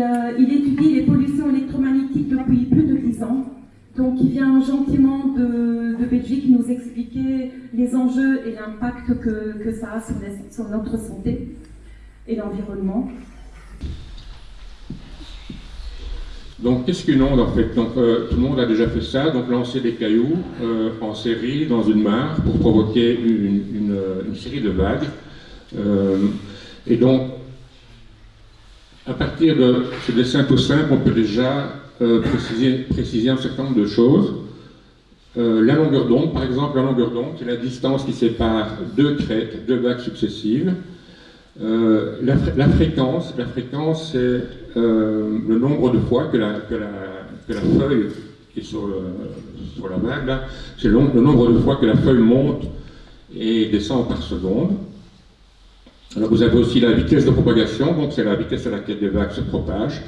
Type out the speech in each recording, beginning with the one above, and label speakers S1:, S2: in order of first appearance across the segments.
S1: euh, il étudie les pollutions électromagnétiques depuis plus de 10 ans. Donc il vient gentiment de, Belgique nous expliquer les enjeux et l'impact que, ça a sur, notre santé et l'environnement.
S2: Donc, qu'est-ce qu'une onde en fait? Donc, euh, tout le monde a déjà fait ça, donc lancer des cailloux euh, en série dans une mare pour provoquer une, série de vagues. Et donc, à partir de ce dessin tout simple, on peut déjà euh, préciser, un certain nombre de choses. Euh, la longueur d'onde, par exemple, la longueur d'onde, c'est la distance qui sépare deux crêtes, deux vagues successives. Euh, la, fréquence, la fréquence c'est le nombre de fois que la, que la, feuille qui est sur, sur la vague, c'est le, nombre de fois que la feuille monte et descend par seconde. Alors vous avez aussi la vitesse de propagation, donc c'est la vitesse à laquelle les vagues se propagent.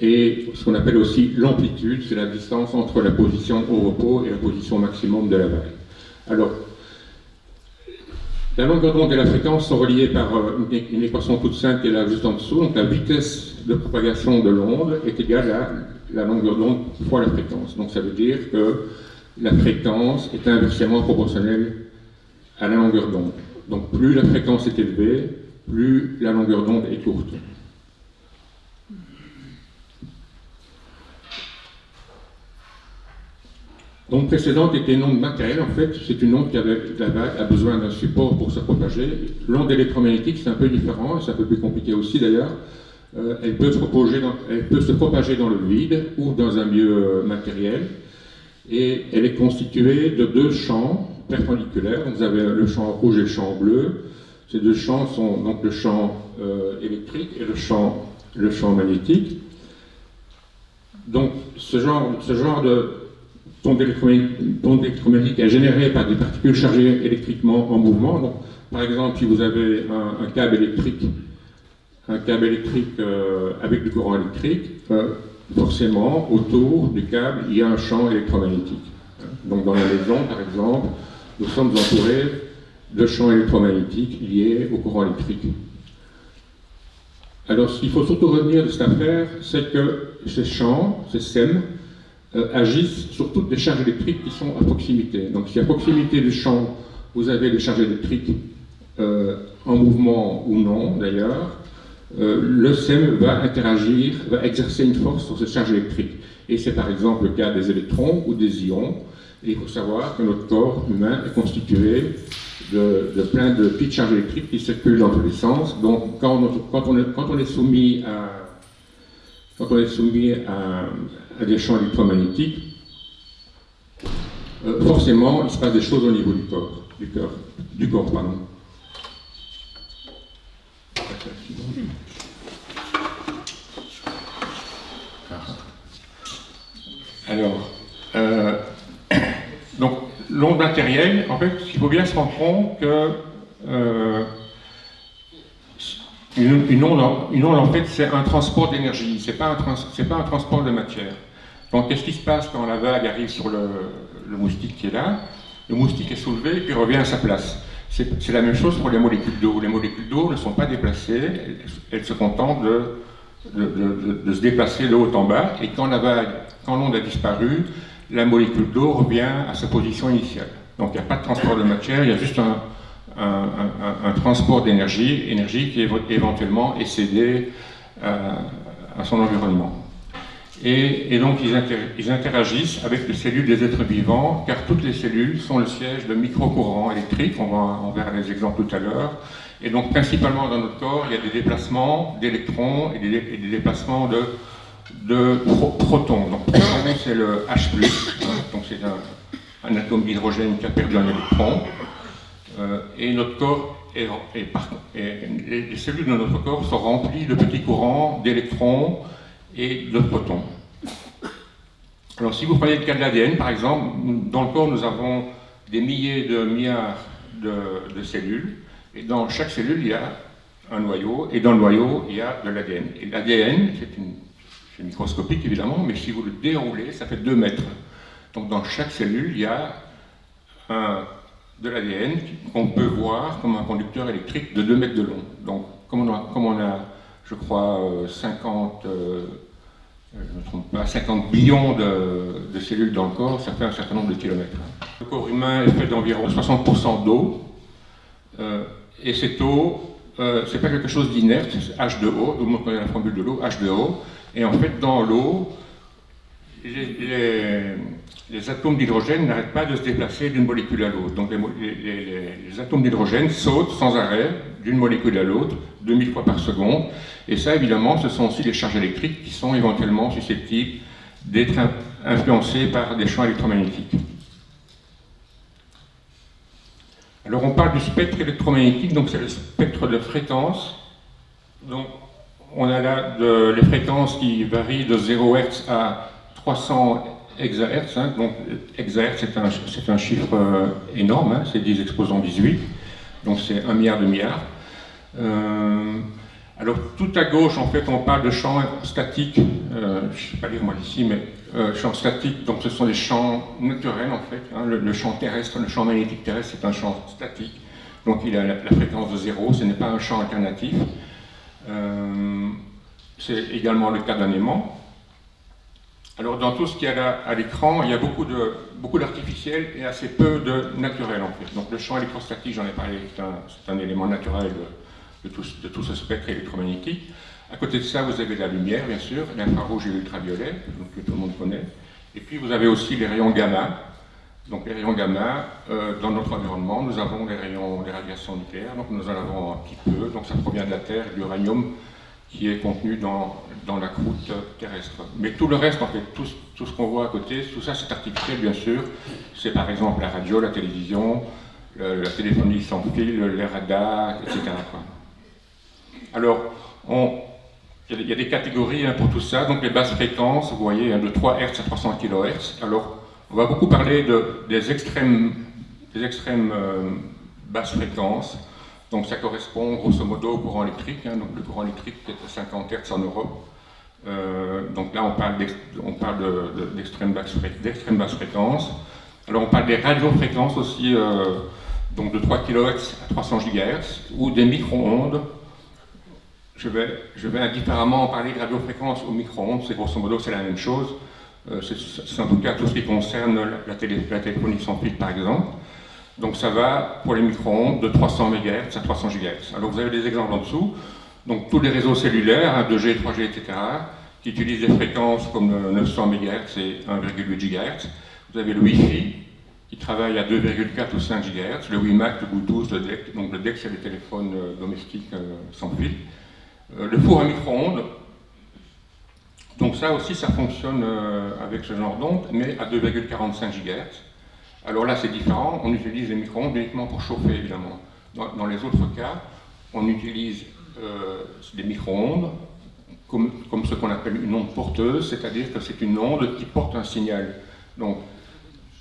S2: Et ce qu'on appelle aussi l'amplitude, c'est la distance entre la position au repos et la position maximum de la vague. Alors, la longueur d'onde et la fréquence sont reliées par euh, une, équation toute simple qui est là juste en dessous. Donc la vitesse de propagation de l'onde est égale à la longueur d'onde fois la fréquence. Donc ça veut dire que la fréquence est inversement proportionnelle à la longueur d'onde. Donc plus la fréquence est élevée, plus la longueur d'onde est courte. Donc précédente était une onde matérielle, en fait, c'est une onde qui avait, a besoin d'un support pour se propager. L'onde électromagnétique, c'est un peu différent, c'est un peu plus compliqué aussi d'ailleurs. Euh, elle, elle peut se propager dans le vide ou dans un milieu matériel. Et elle est constituée de deux champs perpendiculaires. Vous avez le champ rouge et le champ bleu. Ces deux champs sont donc le champ euh, électrique et le champ, le champ magnétique. Donc ce genre, ce genre de onde électromagnétique est générée par des particules chargées électriquement en mouvement. Donc, par exemple, si vous avez un, un câble électrique, un câble électrique euh, avec du courant électrique, euh, forcément, autour du câble, il y a un champ électromagnétique. Donc, dans la maison, par exemple, nous sommes entourés de champs électromagnétiques liés au courant électrique. Alors, ce qu'il faut surtout retenir de cette affaire, c'est que ces champs, ces SEM, euh, agissent sur toutes les charges électriques qui sont à proximité. Donc si à proximité du champ, vous avez des charges électriques euh, en mouvement ou non d'ailleurs, euh, le SEM va interagir, va exercer une force sur ces charges électriques. Et c'est par exemple le cas des électrons ou des ions. Il faut savoir que notre corps humain est constitué de, de plein de petites charges électriques qui circulent dans tous les sens. Donc quand on, est, soumis à quand on est soumis à, des champs électromagnétiques, euh, forcément, il se passe des choses au niveau du corps, du corps, du corps, pardon. Alors, euh, l'onde matérielle, en fait, il faut bien se rendre compte que euh, onde, une, onde, en fait, c'est un transport d'énergie, c'est pas, un pas un transport de matière. Donc, qu'est-ce qui se passe quand la vague arrive sur le, moustique qui est là? Le moustique est soulevé puis revient à sa place. C'est la même chose pour les molécules d'eau. Les molécules d'eau ne sont pas déplacées, elles, se contentent de, de, se déplacer de haut en bas, et quand la vague, quand l'onde a disparu, la molécule d'eau revient à sa position initiale. Donc il n'y a pas de transport de matière, il y a juste un, transport d'énergie, énergie qui éventuellement est cédée euh, à son environnement. Et, donc ils, inter ils, interagissent avec les cellules des êtres vivants, car toutes les cellules sont le siège de micro-courants électriques, on, va, on verra les exemples tout à l'heure. Et donc principalement dans notre corps, il y a des déplacements d'électrons et, des déplacements de, de pro protons. Donc proton c'est le H+, donc c'est un, atome d'hydrogène qui a perdu un électron. Euh, et notre corps est, est, les cellules de notre corps sont remplies de petits courants d'électrons, et de protons. Alors si vous prenez le cas de l'ADN, par exemple, dans le corps, nous avons des milliers de milliards de, de, cellules, et dans chaque cellule, il y a un noyau, et dans le noyau, il y a de l'ADN. Et l'ADN, c'est microscopique évidemment, mais si vous le déroulez, ça fait 2 mètres. Donc dans chaque cellule, il y a un, de l'ADN qu'on peut voir comme un conducteur électrique de 2 mètres de long. Donc comme on a, je crois, 50, euh, euh, je me trompe pas, 50 billions de, cellules dans le corps, ça fait un certain nombre de kilomètres. Le corps humain est fait d'environ 60% d'eau, euh, et cette eau, c'est pas quelque chose d'inerte, c'est H2O, tout le monde connaît la formule de l'eau, H2O, et en fait dans l'eau, les, atomes d'hydrogène n'arrêtent pas de se déplacer d'une molécule à l'autre. Donc les, atomes d'hydrogène sautent sans arrêt d'une molécule à l'autre, 2000 fois par seconde. Et ça, évidemment, ce sont aussi les charges électriques qui sont éventuellement susceptibles d'être influencées par des champs électromagnétiques. Alors on parle du spectre électromagnétique, donc c'est le spectre de fréquence. Donc on a là les fréquences qui varient de 0 Hz à 300 exahertz. Hein, donc, exahertz, c'est un, chiffre euh, énorme, hein, c'est 10 exposants 18, donc c'est un milliard de milliards. Euh, alors, tout à gauche, en fait, on parle de champs statiques, euh, je ne sais pas lire moi ici, mais champs statiques, donc ce sont des champs naturels, en fait. Hein, le, champ terrestre, le champ magnétique terrestre, c'est un champ statique, donc il a la, fréquence de zéro, ce n'est pas un champ alternatif. C'est également le cas d'un aimant. Alors dans tout ce qu'il y a à l'écran, il y a beaucoup de beaucoup d'artificiel et assez peu de naturel en fait. Donc le champ électrostatique, j'en ai parlé, c'est un, élément naturel de, tout, ce spectre électromagnétique. À côté de ça, vous avez la lumière, bien sûr, l'infrarouge et l'ultraviolet, que tout le monde connaît. Et puis vous avez aussi les rayons gamma. Donc les rayons gamma, euh, dans notre environnement, nous avons les rayons, des radiations nucléaires, donc nous en avons un petit peu, donc ça provient de la Terre, de l'uranium qui est contenu dans dans la croûte terrestre. Mais tout le reste, en fait, tout, tout ce qu'on voit à côté, tout ça c'est artificiel bien sûr. C'est par exemple la radio, la télévision, la téléphonie sans fil, les radars, etc. Alors, il y, a des catégories hein, pour tout ça. Donc les basses fréquences, vous voyez, hein, de 3 Hz à 300 kHz. Alors, on va beaucoup parler de, des extrêmes, euh, basses fréquences. Donc ça correspond grosso modo au courant électrique. Hein. donc le courant électrique est à 50 Hz en Europe. Euh, donc là, on parle d'extrême basse, basse, fréquence. Alors on parle des radiofréquences aussi, euh, donc de 3 kHz à 300 GHz, ou des micro-ondes. Je vais, indifféremment en parler de radiofréquence aux micro-ondes, c'est grosso modo c'est la même chose. Euh, c'est en tout cas tout ce qui concerne la, téléphonie sans fil par exemple. Donc ça va pour les micro-ondes de 300 MHz à 300 GHz. Alors vous avez des exemples en dessous. Donc tous les réseaux cellulaires, 2G, 3G, etc., qui utilisent des fréquences comme 900 MHz et 1,8 GHz. Vous avez le Wi-Fi, qui travaille à 2,4 ou 5 GHz, le WiMAX, le Bluetooth, le DEC, donc le DEC c'est les téléphones euh, domestiques euh, sans fil. Euh, le four à micro-ondes, donc ça aussi ça fonctionne avec ce genre d'onde, mais à 2,45 GHz. Alors là c'est différent, on utilise les micro-ondes uniquement pour chauffer évidemment. Dans, les autres cas, on utilise euh, des micro-ondes, comme, ce qu'on appelle une onde porteuse, c'est-à-dire que c'est une onde qui porte un signal. Donc,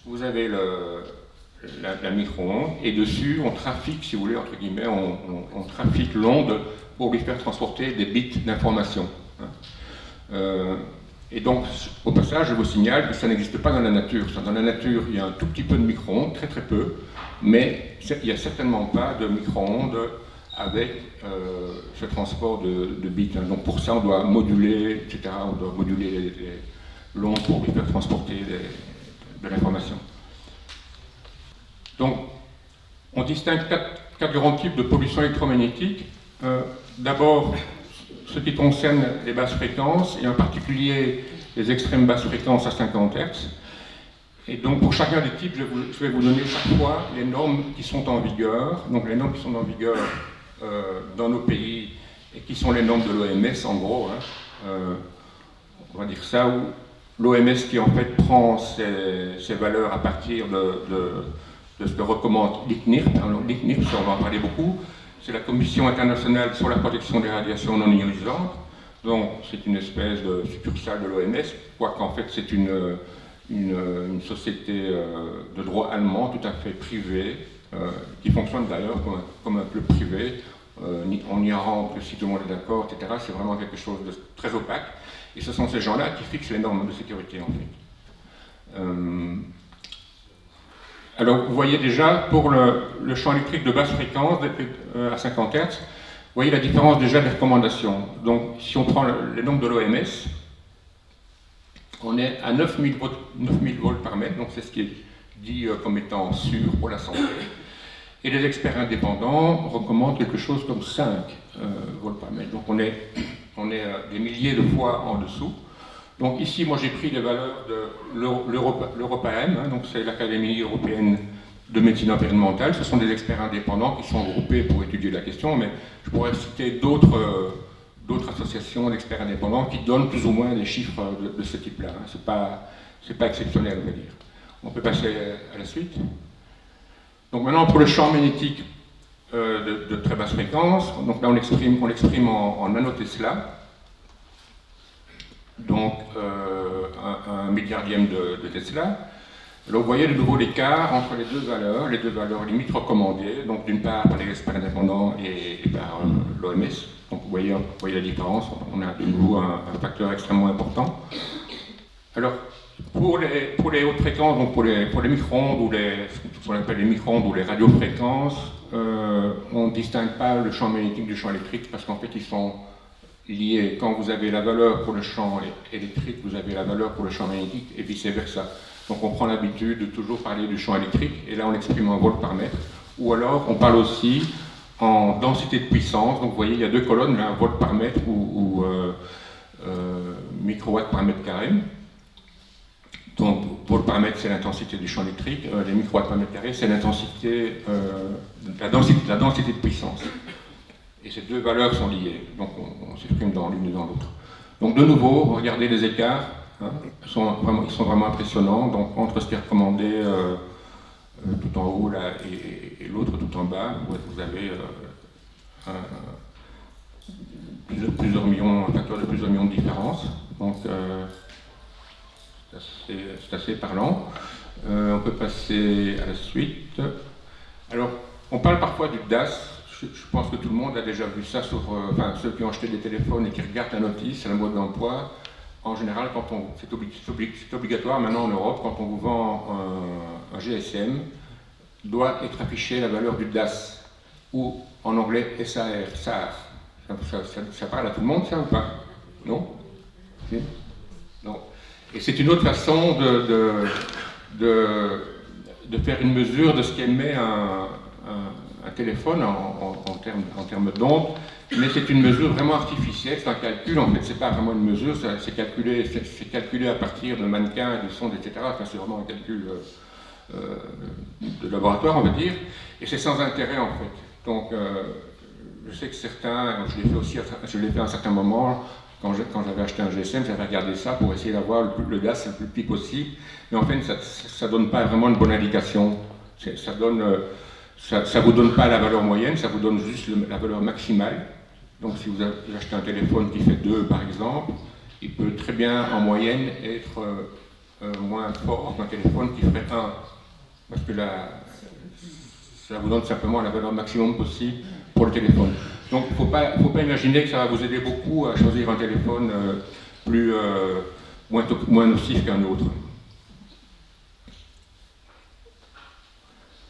S2: vous avez la, micro-onde, et dessus, on trafique, si vous voulez, entre guillemets, on, trafique l'onde pour lui faire transporter des bits d'information. Hein. Euh, et donc, au passage, je vous signale que ça n'existe pas dans la nature. Dans la nature, il y a un tout petit peu de micro-ondes, très très peu, mais il n'y a certainement pas de micro-ondes avec euh, ce transport de, bits. Donc pour ça, on doit moduler, etc. On doit moduler l'onde pour faire transporter de l'information. Donc, on distingue quatre, grands types de pollution électromagnétique. Euh, d'abord, ce qui concerne les basses fréquences, et en particulier les extrêmes basses fréquences à 50 Hz. Et donc pour chacun des types, je, vais vous donner chaque fois les normes qui sont en vigueur. Donc les normes qui sont en vigueur euh, dans nos pays et qui sont les normes de l'OMS en gros. Hein. Euh, on va dire ça, où l'OMS qui en fait prend ses, valeurs à partir de, ce que recommande l'ICNIRP. L'ICNIRP, on va en parler beaucoup, c'est la Commission internationale sur la protection des radiations non ionisantes. Donc c'est une espèce de succursale de l'OMS, quoiqu'en fait c'est une, une, société euh, de droit allemand tout à fait privée, euh, qui fonctionne d'ailleurs comme, un club privé. on y rentre si tout le monde est d'accord, etc. C'est vraiment quelque chose de très opaque. Et ce sont ces gens-là qui fixent les normes de sécurité, en fait. Alors, vous voyez déjà, pour le, champ électrique de basse fréquence, à 50 Hz, vous voyez la différence déjà des recommandations. Donc, si on prend le, les nombres de l'OMS, on est à 9000 volts, par mètre, donc c'est ce qui est dit euh, comme étant sûr pour la santé. Et les experts indépendants recommandent quelque chose comme 5 euh, volts par mètre. Donc on est, euh, des milliers de fois en dessous. Donc ici, moi j'ai pris les valeurs de l'EuropaM, hein, donc c'est l'Académie européenne de médecine environnementale. Ce sont des experts indépendants qui sont groupés pour étudier la question, mais je pourrais citer d'autres d'autres associations d'experts indépendants qui donnent plus ou moins des chiffres de, ce type-là. Hein. Ce n'est pas, exceptionnel, on va dire. On peut passer à la suite. Donc maintenant, pour le champ magnétique euh, de, très basse fréquence, donc là on l'exprime en, en nanotesla, donc euh, un, milliardième de, Tesla. Alors vous voyez de nouveau l'écart entre les deux valeurs, les deux valeurs limites recommandées, donc d'une part par les experts indépendants et, par euh, l'OMS. Donc vous voyez, voyez, la différence, on a de nouveau un, facteur extrêmement important. Alors, pour les, pour les hautes fréquences, donc pour les, pour les micro-ondes ou les, ce qu'on appelle les micro-ondes ou les radiofréquences, euh, on ne distingue pas le champ magnétique du champ électrique parce qu'en fait ils sont liés. Quand vous avez la valeur pour le champ électrique, vous avez la valeur pour le champ magnétique et vice-versa. Donc on prend l'habitude de toujours parler du champ électrique et là on exprime en volts par mètre. Ou alors on parle aussi en densité de puissance. Donc vous voyez, il y a deux colonnes, là, volt par mètre ou, euh, euh, microwatts par mètre carré. Donc, volt par mètre, c'est l'intensité du champ électrique, euh, les microwatts par mètre carré, c'est l'intensité, la densité de puissance. Et ces deux valeurs sont liées, donc on, s'exprime dans l'une et dans l'autre. Donc de nouveau, regardez les écarts, hein, ils, sont vraiment, impressionnants. Donc entre ce qui est recommandé euh, tout en haut là, et, l'autre tout en bas, vous avez euh, plusieurs, millions, un facteur de plusieurs millions de différences. Donc euh, c'est assez, parlant. on peut passer à la suite. Alors, on parle parfois du DAS. Je, pense que tout le monde a déjà vu ça sur enfin, ceux qui ont acheté des téléphones et qui regardent la notice, la mode d'emploi. En général, c'est obligatoire maintenant en Europe, quand on vous vend un, GSM, doit être affiché la valeur du DAS, ou en anglais SAR, SAR. Ça, parle à tout le monde, ça ou pas? Non? Non. Et c'est une autre façon de, de, de, faire une mesure de ce qu'émet un, un, téléphone en, termes, en d'ondes mais c'est une mesure vraiment artificielle, c'est un calcul, en fait, c'est pas vraiment une mesure, c'est calculé, calculé à partir de mannequins, de sondes, etc. Enfin, c'est vraiment un calcul euh, euh, de laboratoire, on va dire, et c'est sans intérêt, en fait. Donc, euh, je sais que certains, je l'ai fait aussi, je l'ai fait à un certain moment, quand j'avais acheté un GSM, j'avais regardé ça pour essayer d'avoir le, gaz le plus petit possible, mais en fait, ça ne donne pas vraiment une bonne indication. Ça donne... Ça ne vous donne pas la valeur moyenne, ça vous donne juste la valeur maximale. Donc si vous achetez un téléphone qui fait 2 par exemple, il peut très bien en moyenne être euh, euh, moins fort qu'un téléphone qui ferait 1. Parce que là, ça vous donne simplement la valeur maximum possible pour le téléphone. Donc il ne faut pas, faut pas imaginer que ça va vous aider beaucoup à choisir un téléphone euh, plus, moins, moins nocif qu'un autre.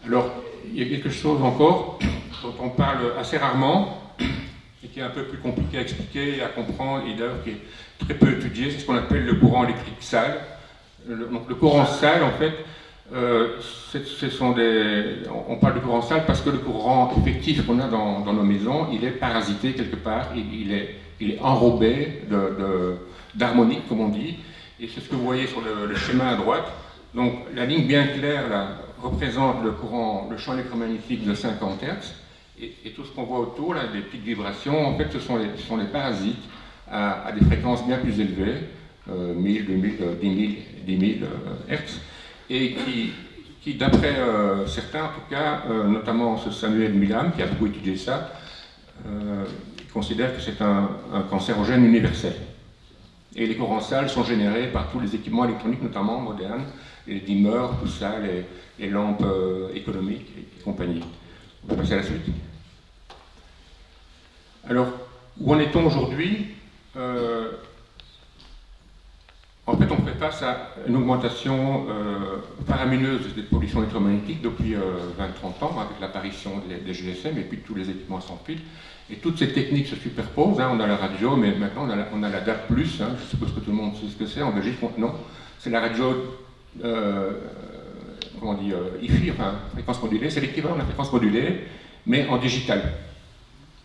S2: Alors, il y a quelque chose encore dont on parle assez rarement, et qui est un peu plus compliqué à expliquer et à comprendre, et d'ailleurs qui est très peu étudié, c'est ce qu'on appelle le courant électrique sale. Le, donc le courant sale, en fait, euh, ce sont des, on parle de courant sale parce que le courant effectif qu'on a dans, nos maisons, il est parasité quelque part, il, est, enrobé d'harmonique, comme on dit, et c'est ce que vous voyez sur le, le, schéma à droite. Donc la ligne bien claire là, représente le courant, le champ électromagnétique de 50 Hz, et, tout ce qu'on voit autour, là, des petites vibrations, en fait, ce sont les, sont les parasites à, des fréquences bien plus élevées, 1000, 2000, 10 000, 10 000 Hz, et qui, qui d'après euh, certains, en tout cas, euh, notamment ce Samuel Milam, qui a beaucoup étudié ça, euh, considère que c'est un, un, cancérogène universel. Et les courants sales sont générés par tous les équipements électroniques, notamment modernes, les dimmers, tout ça, les, lampes économiques et compagnie. On peut passer à la suite. Alors, où en est-on aujourd'hui? Euh, En fait, on fait face à une augmentation euh, faramineuse des pollutions électromagnétiques depuis 20-30 ans, avec l'apparition des, GSM et puis tous les équipements sans fil. Et toutes ces techniques se superposent. Hein. On a la radio, mais maintenant on a la, on DAP+. Hein. Je suppose que tout le monde sait ce que c'est. En Belgique, non? C'est la radio, euh, comment on dit, IFI, enfin, fréquence modulée. C'est l'équivalent de la fréquence modulée, mais en digital.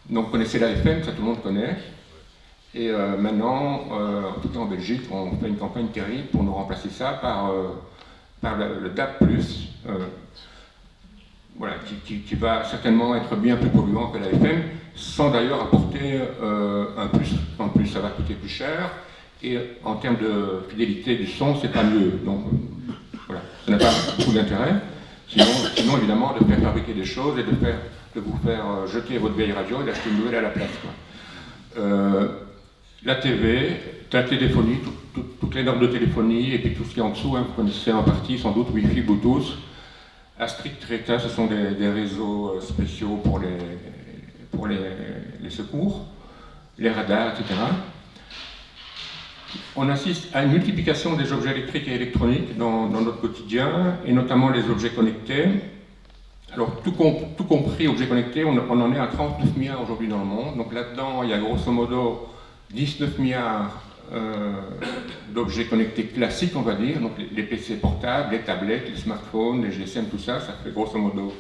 S2: Donc, vous connaissez la FM, ça tout le monde connaît. Et euh, maintenant, euh, en tout cas en Belgique, on fait une campagne terrible pour nous remplacer ça par, euh, par le, DAP+, voilà, qui, va certainement être bien plus polluant que la FM, sans d'ailleurs apporter un plus. En plus, ça va coûter plus cher, et en termes de fidélité du son, c'est pas mieux. Donc, ça n'a pas beaucoup d'intérêt. Sinon, évidemment, de faire fabriquer des choses et de vous faire euh, jeter votre vieille radio et d'acheter une nouvelle à la place. Euh, la TV, la téléphonie, toutes les normes de téléphonie, et puis tout ce qui est en dessous, hein, vous connaissez en partie sans doute Wi-Fi, Bluetooth. Strict Reta, ce sont des, réseaux euh, spéciaux pour les, secours, les radars, etc. On assiste à une multiplication des objets électriques et électroniques dans, notre quotidien, et notamment les objets connectés. Alors, tout, compris, objets connectés, on, en est à 39 milliards aujourd'hui dans le monde. Donc là-dedans, il y a grosso modo 19 milliards euh, d'objets connectés classiques, on va dire. Donc les, PC portables, les tablettes, les smartphones, les GSM, tout ça, ça fait grosso modo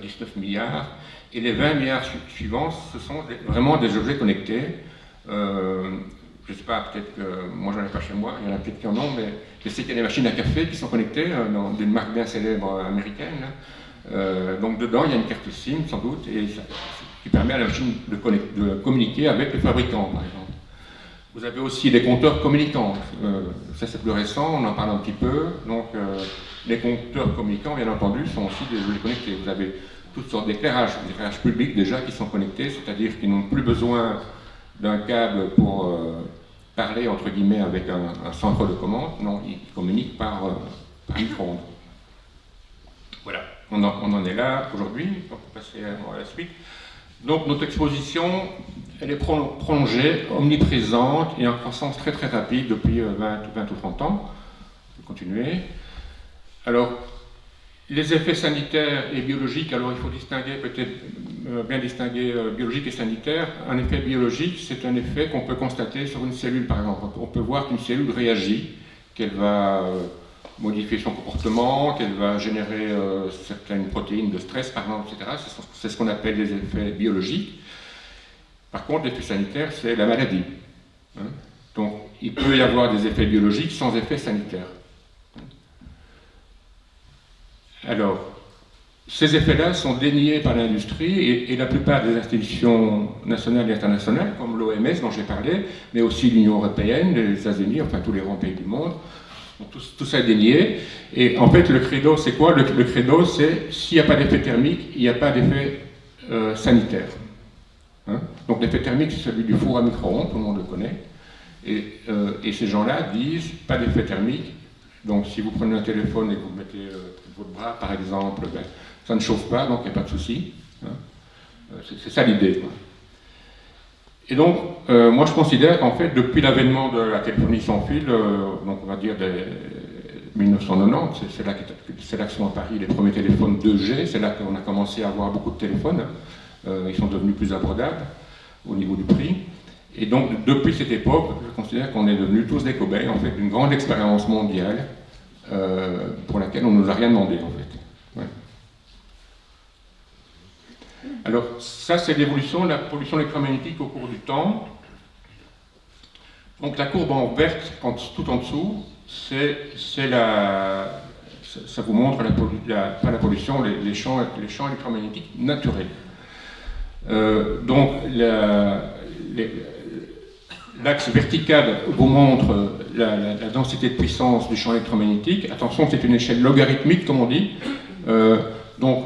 S2: 19 euh, milliards. Et les 20 milliards suivants, ce sont vraiment des objets connectés. Euh, je ne sais pas, peut-être que moi j'en ai pas chez moi, il y en a peut-être qui en ont, mais je sais qu'il y a des machines à café qui sont connectées dans d'une marque bien célèbre américaine. Euh, donc dedans, il y a une carte SIM sans doute, et qui permet à la machine de, communiquer avec le fabricant, par exemple. Vous avez aussi des compteurs communicants. Euh, ça, c'est plus récent, on en parle un petit peu. Donc, euh, les compteurs communicants, bien entendu, sont aussi des objets connectés. Vous avez toutes sortes d'éclairages, des éclairages publics déjà qui sont connectés, c'est-à-dire qu'ils n'ont plus besoin d'un câble pour parler, entre guillemets, avec un, centre de commande. Non, ils communiquent par, par micro-ondes. Voilà on en, est là aujourd'hui, on peut passer à, la suite. Donc notre exposition, elle est prolongée, omniprésente et en croissance très très rapide depuis 20, euh, 20 ou 30 ans. Je vais continuer. Alors, les effets sanitaires et biologiques, alors il faut distinguer peut-être euh, bien distinguer euh, biologique et sanitaire. Un effet biologique, c'est un effet qu'on peut constater sur une cellule par exemple. On peut voir qu'une cellule réagit, qu'elle va modifier son comportement, qu'elle va générer euh, certaines protéines de stress, par exemple, etc. C'est ce qu'on appelle les effets biologiques. Par contre, l'effet sanitaire, c'est la maladie. Hein. Donc, il peut y avoir des effets biologiques sans effet sanitaire. Alors, ces effets-là sont déniés par l'industrie et, et, la plupart des institutions nationales et internationales, comme l'OMS dont j'ai parlé, mais aussi l'Union européenne, les États-Unis, enfin tous les grands pays du monde, tout, ça est dénié. Et en fait, le credo, c'est quoi? Le, credo, c'est s'il n'y a pas d'effet thermique, il n'y a pas d'effet euh, sanitaire. Hein? Donc l'effet thermique, c'est celui du four à micro-ondes, tout le monde le connaît. Et, euh, ces gens-là disent pas d'effet thermique. Donc si vous prenez un téléphone et que vous mettez euh, votre bras, par exemple, ben, ça ne chauffe pas, donc il n'y a pas de souci. Hein. c'est ça l'idée. Et donc, euh, moi je considère qu'en fait, depuis l'avènement de la téléphonie sans fil, euh, donc on va dire des 1990, c'est là, là que sont apparus les premiers téléphones 2G, c'est là qu'on a commencé à avoir beaucoup de téléphones, euh, ils sont devenus plus abordables au niveau du prix. Et donc, depuis cette époque, je considère qu'on est devenus tous des cobayes, en fait, d'une grande expérience mondiale pour laquelle on ne nous a rien demandé, en fait. Alors ça, c'est l'évolution de la pollution électromagnétique au cours du temps. Donc la courbe en verte, tout en dessous, c'est la... Ça vous montre la, pas la pollution, les, champs, les champs électromagnétiques naturels. Euh, donc l'axe vertical vous montre la, densité de puissance du champ électromagnétique. Attention, c'est une échelle logarithmique, comme on dit. Euh, donc,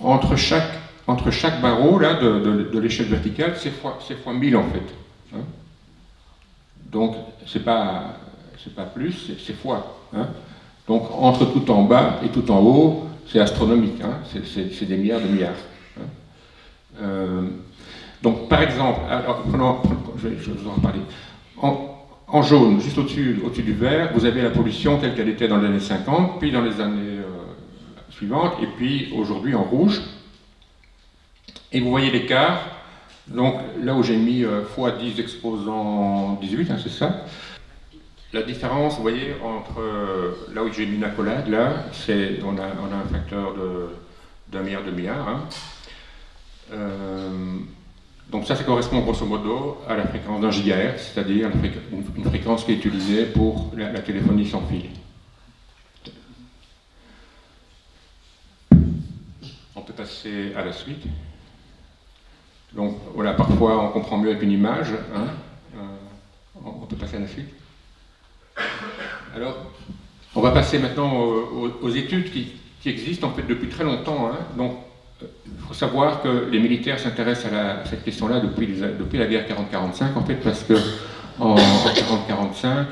S2: entre chaque entre chaque barreau là, de, l'échelle verticale, c'est fois, fois 1000 en fait. Hein. Donc, c'est pas, pas plus, c'est fois. Hein. Donc, entre tout en bas et tout en haut, c'est astronomique, hein. c'est des milliards de milliards. Euh, Donc, par exemple, alors, je, vais, vous en reparler. En, jaune, juste au-dessus au du vert, vous avez la pollution telle qu'elle était dans les années 50, puis dans les années euh, suivantes, et puis aujourd'hui en rouge. Et vous voyez l'écart. Donc là où j'ai mis x10 exposant 18, hein, c'est ça. La différence, vous voyez, entre euh, là où j'ai mis une accolade, là, c'est on a, on a un facteur d'un milliard de milliards. Hein. Euh, donc ça, ça correspond grosso modo à la fréquence d'un gigahertz, c'est-à-dire une, fréquence qui est utilisée pour la, téléphonie sans fil. On peut passer à la suite. Donc voilà, parfois on comprend mieux avec une image. Hein. Euh, on peut passer à la suite. Alors, on va passer maintenant aux, études qui, existent en fait depuis très longtemps. Hein. Donc, il euh, faut savoir que les militaires s'intéressent à, cette question-là depuis, la guerre 40-45, en fait, parce que en, 40-45,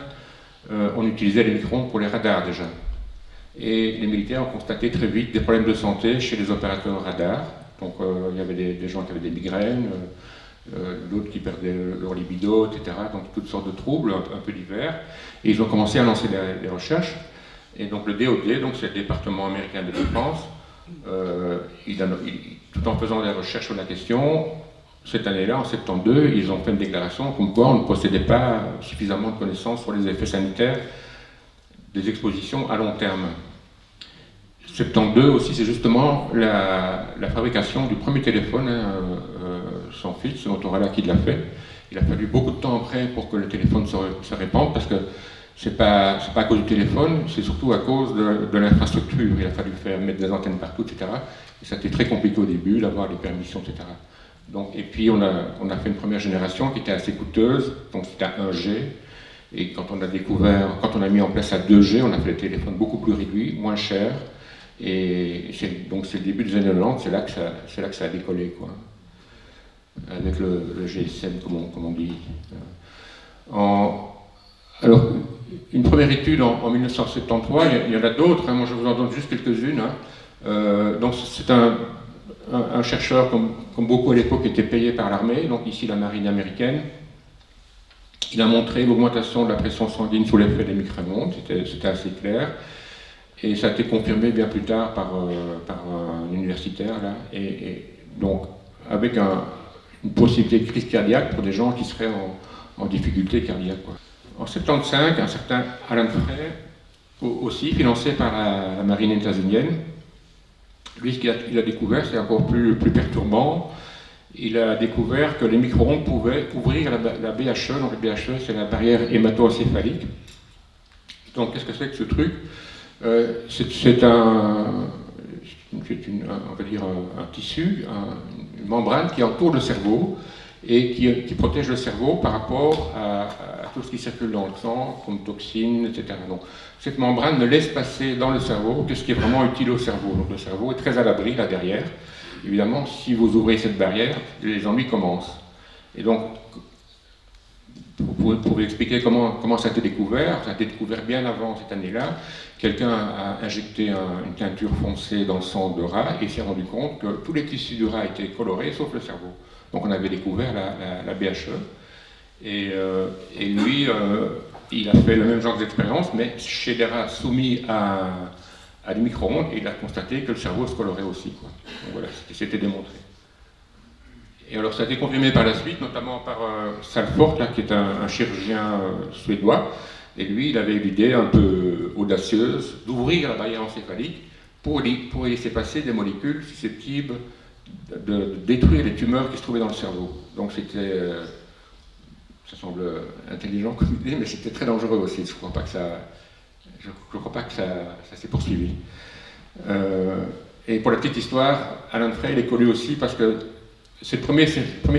S2: euh, on utilisait les micro pour les radars déjà. Et les militaires ont constaté très vite des problèmes de santé chez les opérateurs radars. Donc, euh, il y avait des, gens qui avaient des migraines, d'autres qui perdaient leur libido, etc. Donc, toutes sortes de troubles, un, peu divers. Et ils ont commencé à lancer des, recherches. Et donc le DOD, donc c'est le département américain de défense, euh, tout en faisant des recherches sur la question, cette année-là, en 72, ils ont fait une déclaration comme quoi on ne possédait pas suffisamment de connaissances sur les effets sanitaires des expositions à long terme. 72 aussi, c'est justement la, fabrication du premier téléphone hein, euh, sans fil, c'est Motorola qui l'a fait. Il a fallu beaucoup de temps après pour que le téléphone se, répande, parce que c'est pas, pas à cause du téléphone, c'est surtout à cause de, l'infrastructure. Il a fallu faire mettre des antennes partout, etc. Et ça a été très compliqué au début, d'avoir les permissions, etc. Donc, et puis on a, on a fait une première génération qui était assez coûteuse, donc c'était à 1G. Et quand on a découvert, quand on a mis en place à 2G, on a fait les téléphones beaucoup plus réduits, moins chers. Et donc c'est le début des années 90, c'est là, que ça, a décollé, quoi. Avec le, GSM, comme on, dit. Alors, une première étude en, 1973, il y, en a d'autres, hein, moi je vous en donne juste quelques-unes. Hein. Euh, donc c'est un, chercheur, comme, beaucoup à l'époque, était payé par l'armée, donc ici la marine américaine. Il a montré l'augmentation de la pression sanguine sous l'effet des micro-ondes, c'était assez clair. Et ça a été confirmé bien plus tard par, euh, un universitaire, là, et, donc avec une possibilité de crise cardiaque pour des gens qui seraient en, difficulté cardiaque. En 75, un certain Alan Frey, aussi financé par la, marine états-unienne, lui, ce qu'il a, découvert, c'est encore plus, perturbant. Il a découvert que les micro-ondes pouvaient ouvrir la, BHE. Donc, la BHE, c'est la barrière hémato-encéphalique. Donc, qu'est-ce que c'est que ce truc? euh, C'est un, on va dire un, tissu, une membrane qui entoure le cerveau et qui, protège le cerveau par rapport à, tout ce qui circule dans le sang, comme toxines, etc. Donc, cette membrane ne laisse passer dans le cerveau que ce qui est vraiment utile au cerveau. Donc le cerveau est très à l'abri là derrière. Évidemment, si vous ouvrez cette barrière, les ennuis commencent. Et donc, vous pouvez expliquer comment ça a été découvert. Ça a été découvert bien avant cette année-là. Quelqu'un a injecté une teinture foncée dans le sang de rat et s'est rendu compte que tous les tissus du rat étaient colorés, sauf le cerveau. Donc on avait découvert la, BHE. Euh, et, lui, euh, il a fait le même genre d'expérience, mais chez des rats soumis à, à des micro-ondes, et il a constaté que le cerveau se colorait aussi. Donc voilà, c'était démontré. Et alors ça a été confirmé par la suite, notamment par euh, Salford, là, qui est un, chirurgien suédois, et lui, il avait l'idée un peu audacieuse d'ouvrir la barrière encéphalique pour, pour laisser passer des molécules susceptibles de, détruire les tumeurs qui se trouvaient dans le cerveau. Donc c'était, euh, ça semble intelligent comme idée, mais c'était très dangereux aussi. Je ne crois pas que ça, s'est poursuivi. Euh, et pour la petite histoire, Alan Frey est connu aussi parce que c'est le premier,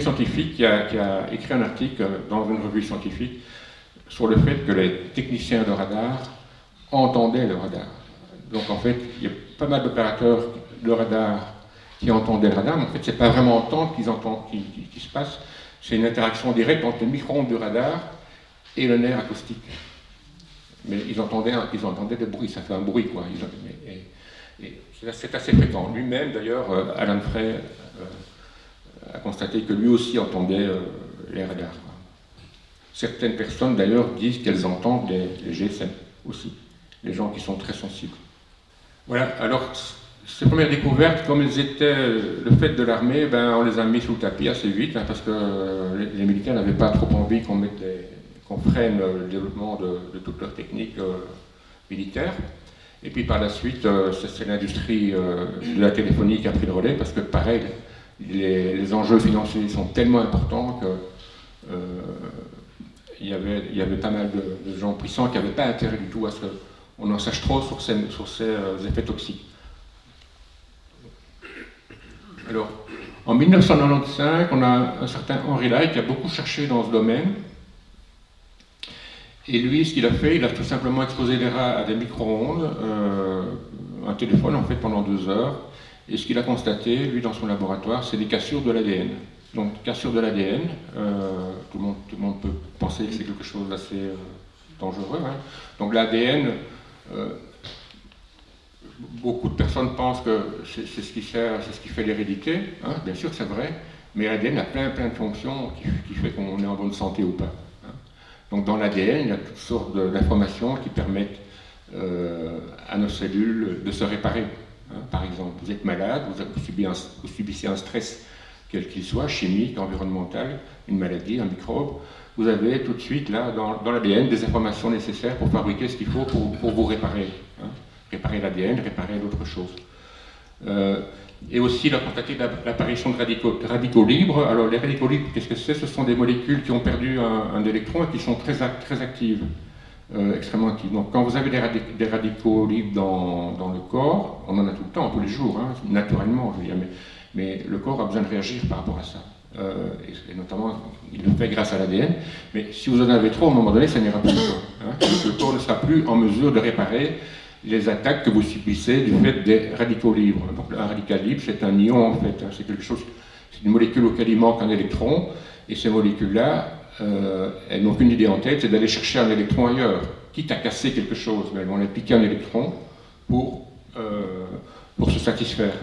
S2: scientifique qui a, écrit un article dans une revue scientifique sur le fait que les techniciens de radar entendaient le radar. Donc en fait, il y a pas mal d'opérateurs de radar qui entendent le radar, mais en fait, c'est pas vraiment entendre qu'ils entendent, qui, qui, se passe, c'est une interaction directe entre le micro-ondes du radar et le nerf acoustique. Mais ils entendaient, ils entendaient des bruits, ça fait un bruit, quoi. c'est assez fréquent. Lui-même, d'ailleurs, euh, Alan Frey, euh, a constaté que lui aussi entendait les radars. Certaines personnes d'ailleurs disent qu'elles entendent les, GSM aussi, les gens qui sont très sensibles. Voilà, alors ces premières découvertes, comme elles étaient le fait de l'armée, ben, on les a mis sous le tapis assez vite, hein, parce que les, militaires n'avaient pas trop envie qu'on qu'on freine le développement de, toutes leurs techniques euh, militaires. Et puis par la suite, euh, c'est l'industrie euh, de la téléphonie qui a pris le relais, parce que pareil, les, enjeux financiers sont tellement importants que il y avait pas mal de, gens puissants qui n'avaient pas intérêt du tout à ce qu'on en sache trop sur ces, ces effets toxiques. Alors, en 1995, on a un certain Henri Lai qui a beaucoup cherché dans ce domaine. Et lui, ce qu'il a fait, il a tout simplement exposé les rats à des micro-ondes, euh, un téléphone en fait pendant deux heures. Et ce qu'il a constaté, lui, dans son laboratoire, c'est des cassures de l'ADN. Donc, cassure de l'ADN, euh, tout le monde peut penser que c'est quelque chose d'assez euh, dangereux. Hein. Donc, l'ADN, beaucoup de personnes pensent que c'est ce qui c'est ce qui fait l'hérédité. Hein. Bien sûr, c'est vrai, mais l'ADN a plein, plein de fonctions qui, qui fait qu'on est en bonne santé ou pas. Hein. Donc, dans l'ADN, il y a toutes sortes d'informations qui permettent euh, à nos cellules de se réparer. Par exemple, vous êtes malade, vous, subissez un stress quel qu'il soit, chimique, environnemental, une maladie, un microbe, vous avez tout de suite là dans, l'ADN des informations nécessaires pour fabriquer ce qu'il faut pour, vous réparer réparer l'ADN, réparer d'autres choses. Euh, et aussi, il a constaté l'apparition de radicaux, libres. Alors, les radicaux libres, qu'est-ce que c'est? Ce sont des molécules qui ont perdu un, électron et qui sont très, très actives, euh, extrêmement actives. Donc, quand vous avez des, radicaux, libres dans, le corps, on en a tout le temps, tous les jours, hein, naturellement, je veux dire, mais, le corps a besoin de réagir par rapport à ça. Euh, et, notamment, il le fait grâce à l'ADN. Mais si vous en avez trop, à un moment donné, ça n'ira plus. Hein, le corps ne sera plus en mesure de réparer les attaques que vous subissez du fait des radicaux libres. Un radical libre, c'est un ion en fait, hein. c'est quelque chose, c'est une molécule auquel il manque un électron, et ces molécules-là, euh, elles n'ont qu'une idée en tête, c'est d'aller chercher un électron ailleurs, quitte à casser quelque chose, mais elles vont aller piquer un électron pour, euh, pour se satisfaire.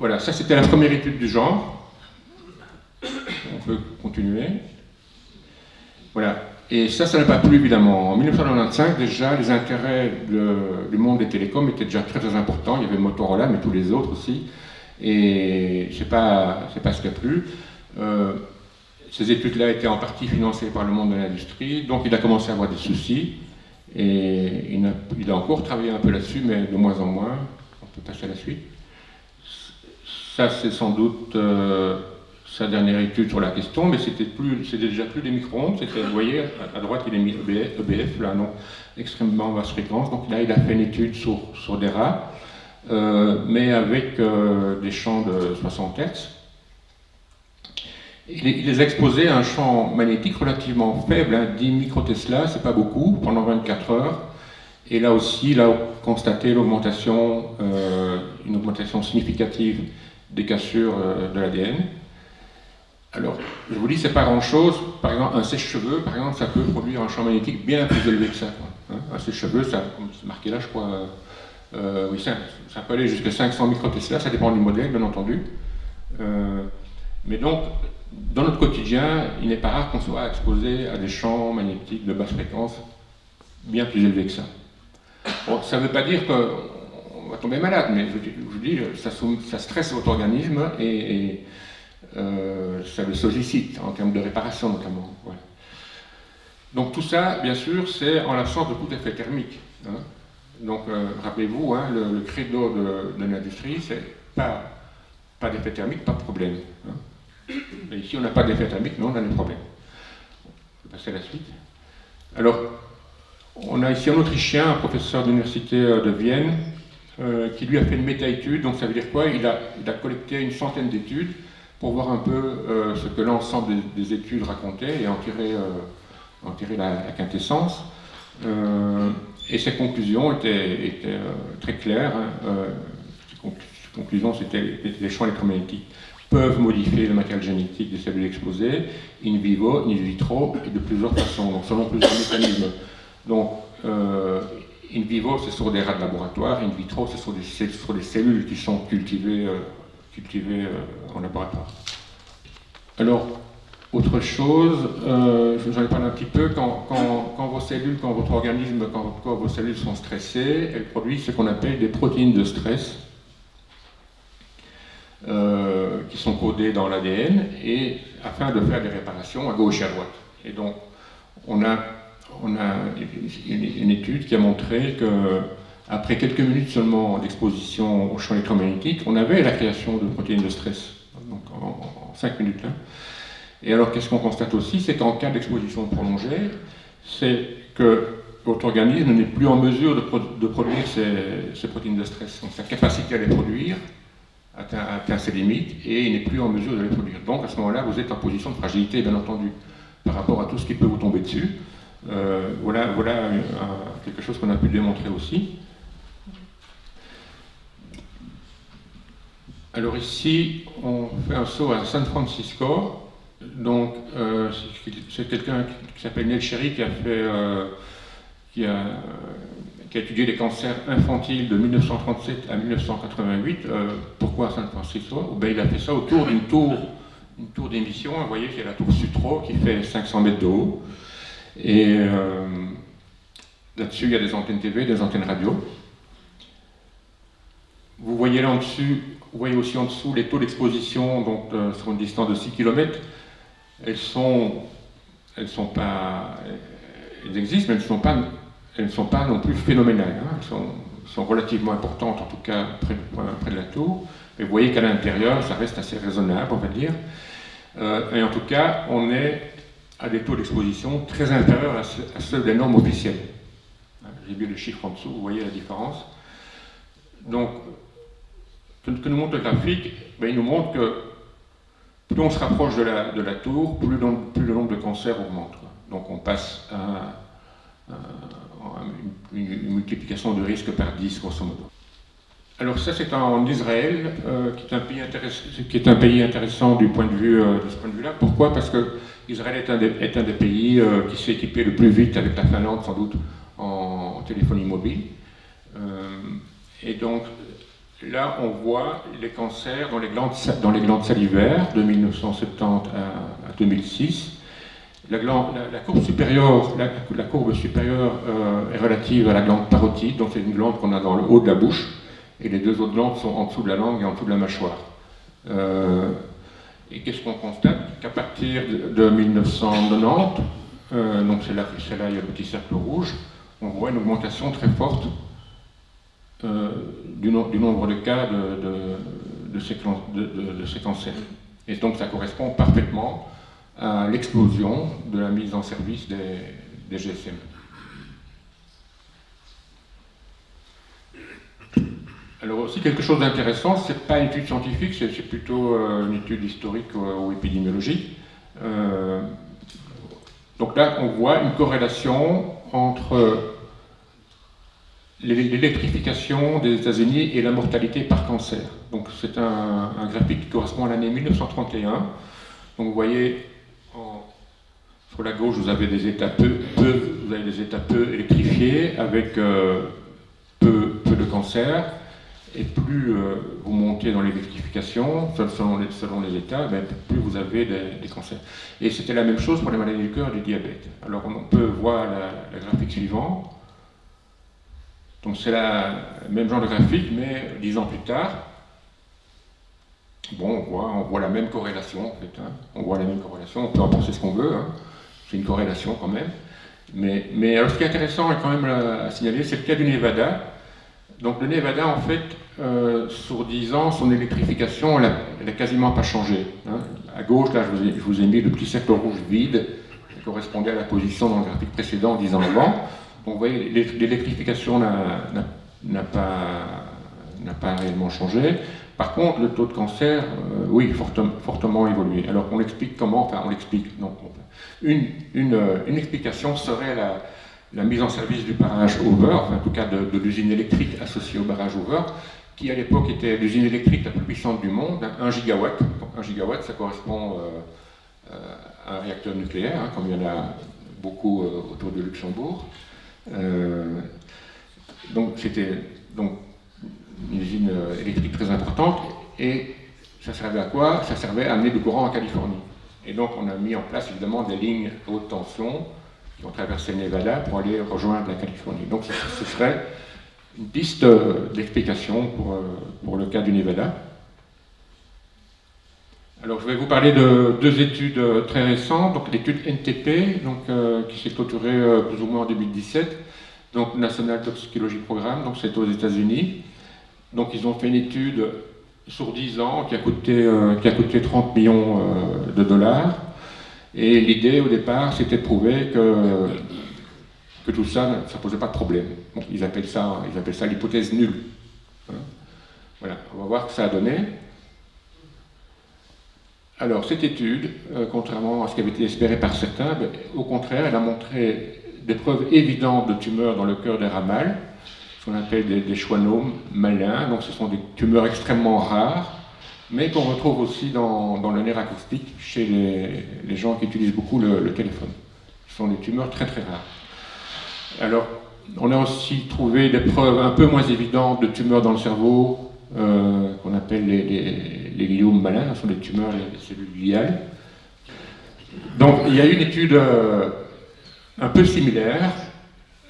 S2: Voilà, ça c'était la première étude du genre. On peut continuer. Voilà, et ça, ça n'a pas plu évidemment. En 1995, déjà, les intérêts du monde des télécoms étaient déjà très très importants. Il y avait Motorola, mais tous les autres aussi. Et c'est pas, pas ce qui a plu. Euh, ces études-là étaient en partie financées par le monde de l'industrie, donc il a commencé à avoir des soucis. Et il a, il a encore travaillé un peu là-dessus, mais de moins en moins. On peut passer à la suite. Ça, c'est sans doute euh, sa dernière étude sur la question, mais c'était plus, déjà plus des micro-ondes, vous voyez, à, droite il est mis EBF, EBF, là, non, extrêmement basse fréquence, donc là il a fait une étude sur, des rats, euh, mais avec euh, des champs de 60 Hz. Il, les a exposés à un champ magnétique relativement faible, 10 hein, microtesla, c'est pas beaucoup, pendant 24 heures, et là aussi, il a constaté l'augmentation, une augmentation significative des cassures de l'ADN. Alors, je vous dis, c'est pas grand-chose. Par exemple, un sèche-cheveux, par exemple, ça peut produire un champ magnétique bien plus élevé que ça. Hein. un sèche-cheveux, ça, c'est marqué là, je crois, euh, oui, ça, ça, peut aller jusqu'à 500 microtesla, ça dépend du modèle, bien entendu. Euh, mais donc, dans notre quotidien, il n'est pas rare qu'on soit exposé à des champs magnétiques de basse fréquence bien plus élevés que ça. Bon, ça ne veut pas dire va tomber malade, mais je, vous dis, ça, stresse votre organisme et euh, ça le sollicite, en termes de réparation notamment. Donc tout ça, bien sûr, c'est en l'absence de tout effet thermique. Hein. Donc euh, rappelez-vous, hein, le, credo de, l'industrie, c'est pas, pas d'effet thermique, pas de problème. Hein. Et ici, on n'a pas d'effet thermique, non, on a des problèmes. On va passer à la suite. Alors, on a ici un Autrichien, un professeur d'université euh, de Vienne, qui lui a fait une méta-étude. Donc ça veut dire quoi? Il a, collecté une centaine d'études pour voir un peu euh, ce que l'ensemble des, études racontaient et en tirer, euh, la, quintessence. Euh, et ces conclusions étaient, très claires. Hein. ces, conclusions, c'était les champs électromagnétiques peuvent modifier le matériel génétique des cellules exposées, in vivo, in vitro, et de plusieurs façons, selon plusieurs mécanismes. Donc, in vivo, c'est sur des rats de laboratoire, in vitro, c'est sur des, cellules qui sont cultivées cultivées en laboratoire. Alors, autre chose, euh, je vous en ai parlé un petit peu, quand, vos cellules, quand votre organisme, quand vos cellules sont stressées, elles produisent ce qu'on appelle des protéines de stress, euh, qui sont codées dans l'ADN, et afin de faire des réparations à gauche et à droite. Et donc, on a, on a une, étude qui a montré que après quelques minutes seulement d'exposition au champ électromagnétique, on avait la création de protéines de stress, donc en, en 5 minutes là. Et alors, qu'est-ce qu'on constate aussi C'est qu'en cas d'exposition prolongée, c'est que votre organisme n'est plus en mesure de, produire ces, protéines de stress. Donc, sa capacité à les produire atteint, ses limites et il n'est plus en mesure de les produire. Donc, à ce moment-là, vous êtes en position de fragilité, bien entendu, par rapport à tout ce qui peut vous tomber dessus. Euh, voilà, voilà quelque chose qu'on a pu démontrer aussi. Alors ici, on fait un saut à San Francisco. Donc, euh, c'est quelqu'un qui s'appelle Neil Sherry qui a, fait, euh, qui, a, qui a, étudié les cancers infantiles de 1937 à 1988. Euh, pourquoi à San Francisco? Ben, Il a fait ça autour d'une tour, tour d'émission. Vous voyez, c'est la tour Sutro qui fait 500 mètres de haut. Et là-dessus, il y a des antennes TV, des antennes radio. Vous voyez là en dessus, vous voyez aussi en dessous les taux d'exposition donc, sur une distance de 6 km elles sont, elles sont pas, elles existent, mais elles ne sont pas, elles sont pas non plus phénoménales. Hein. Elles sont, relativement importantes, en tout cas près, près de la tour. Et vous voyez qu'à l'intérieur, ça reste assez raisonnable, on va dire. Euh, et en tout cas, on est à des taux d'exposition très inférieurs à, ceux, des normes officielles. J'ai mis le chiffre en dessous, vous voyez la différence. Donc, ce que nous montre le graphique, ben, il nous montre que plus on se rapproche de la, de la tour, plus le, nombre de cancers augmente. Donc on passe à, une, multiplication de risque par 10, grosso modo. Alors ça, c'est en Israël, euh, qui, est un pays qui, est un pays intéressant du point de vue, euh, de ce point de vue-là. Pourquoi? Parce que Israël est un des, pays euh, qui s'est équipé le plus vite, avec la Finlande sans doute, en, téléphonie mobile. et donc, Là, on voit les cancers dans les glandes, salivaires de 1970 à, 2006. La, courbe supérieure, la, courbe supérieure euh, est relative à la glande parotide, donc c'est une glande qu'on a dans le haut de la bouche, et les deux autres glandes sont en dessous de la langue et en dessous de la mâchoire. Euh, et qu'est-ce qu'on constate Qu'à partir de, 1990, euh, donc c'est là, là, il y a le petit cercle rouge, on voit une augmentation très forte euh, du, nombre de cas de, de, ces, cancers. Et donc ça correspond parfaitement à l'explosion de la mise en service des, GSM. Alors aussi quelque chose d'intéressant, ce n'est pas une étude scientifique, c'est plutôt euh, une étude historique ou, épidémiologique. Euh, donc là, on voit une corrélation entre l'électrification des États-Unis et la mortalité par cancer. Donc c'est un, graphique qui correspond à l'année 1931. Donc vous voyez, sur la gauche, vous avez des états peu, électrifiés avec euh, peu, de cancer. Et plus euh, vous montez dans l'électrification, selon les, selon les états, ben, plus vous avez des, cancers. Et c'était la même chose pour les maladies du cœur et du diabète. Alors on peut voir la, graphique suivante. Donc c'est le même genre de graphique, mais dix ans plus tard, bon, on voit, on voit la même corrélation en fait. Hein. On voit la même corrélation, on peut en penser ce qu'on veut, hein. c'est une corrélation quand même. Mais, mais alors ce qui est intéressant quand même à signaler, c'est le cas du Nevada. Donc le Nevada, en fait, euh, sur 10 ans, son électrification, elle n'a quasiment pas changé. Hein. À gauche, là, je vous, ai, mis le petit cercle rouge vide, qui correspondait à la position dans le graphique précédent 10 ans avant. Vous voyez, l'électrification n'a pas, réellement changé. Par contre, le taux de cancer, euh, oui, fortement évolué. Alors on l'explique comment? Enfin, on l'explique. Une, une, explication serait la, mise en service du barrage Over, en tout cas de, l'usine électrique associée au barrage Over, qui à l'époque était l'usine électrique la plus puissante du monde, 1 gigawatt. Donc 1 gigawatt, ça correspond euh, euh, à un réacteur nucléaire, hein, comme il y en a beaucoup autour de Luxembourg. Euh, donc c'était une usine euh, électrique très importante et Ça servait à quoi? Ça servait à amener du courant en Californie. Et donc on a mis en place évidemment des lignes haute tension qui ont traversé Nevada pour aller rejoindre la Californie. Donc ce serait une piste d'explication pour, pour le cas du Nevada. Alors, je vais vous parler de deux études euh, très récentes. Donc, l'étude NTP, donc, euh, qui s'est clôturée euh, plus ou moins en 2017, donc National Toxicology Programme, donc c'est aux États-Unis. Donc, ils ont fait une étude sur 10 ans qui a coûté, qui a coûté 30 millions de dollars. Et l'idée au départ, c'était de prouver que, que tout ça, ça ne posait pas de problème. ça, ils appellent ça l'hypothèse nulle. Voilà, on va voir ce que ça a donné. Alors, cette étude, euh, contrairement à ce qui avait été espéré par certains, ben, au contraire, elle a montré des preuves évidentes de tumeurs dans le cœur des ramals, ce qu'on appelle des, des, schwannomes malins, donc ce sont des tumeurs extrêmement rares, mais qu'on retrouve aussi dans, le nerf acoustique chez les, gens qui utilisent beaucoup le, téléphone. Ce sont des tumeurs très très rares. Alors, on a aussi trouvé des preuves un peu moins évidentes de tumeurs dans le cerveau, euh, qu'on appelle les les gliomes malins, ce sont des tumeurs des cellules gliales. Donc il y a une étude euh, un peu similaire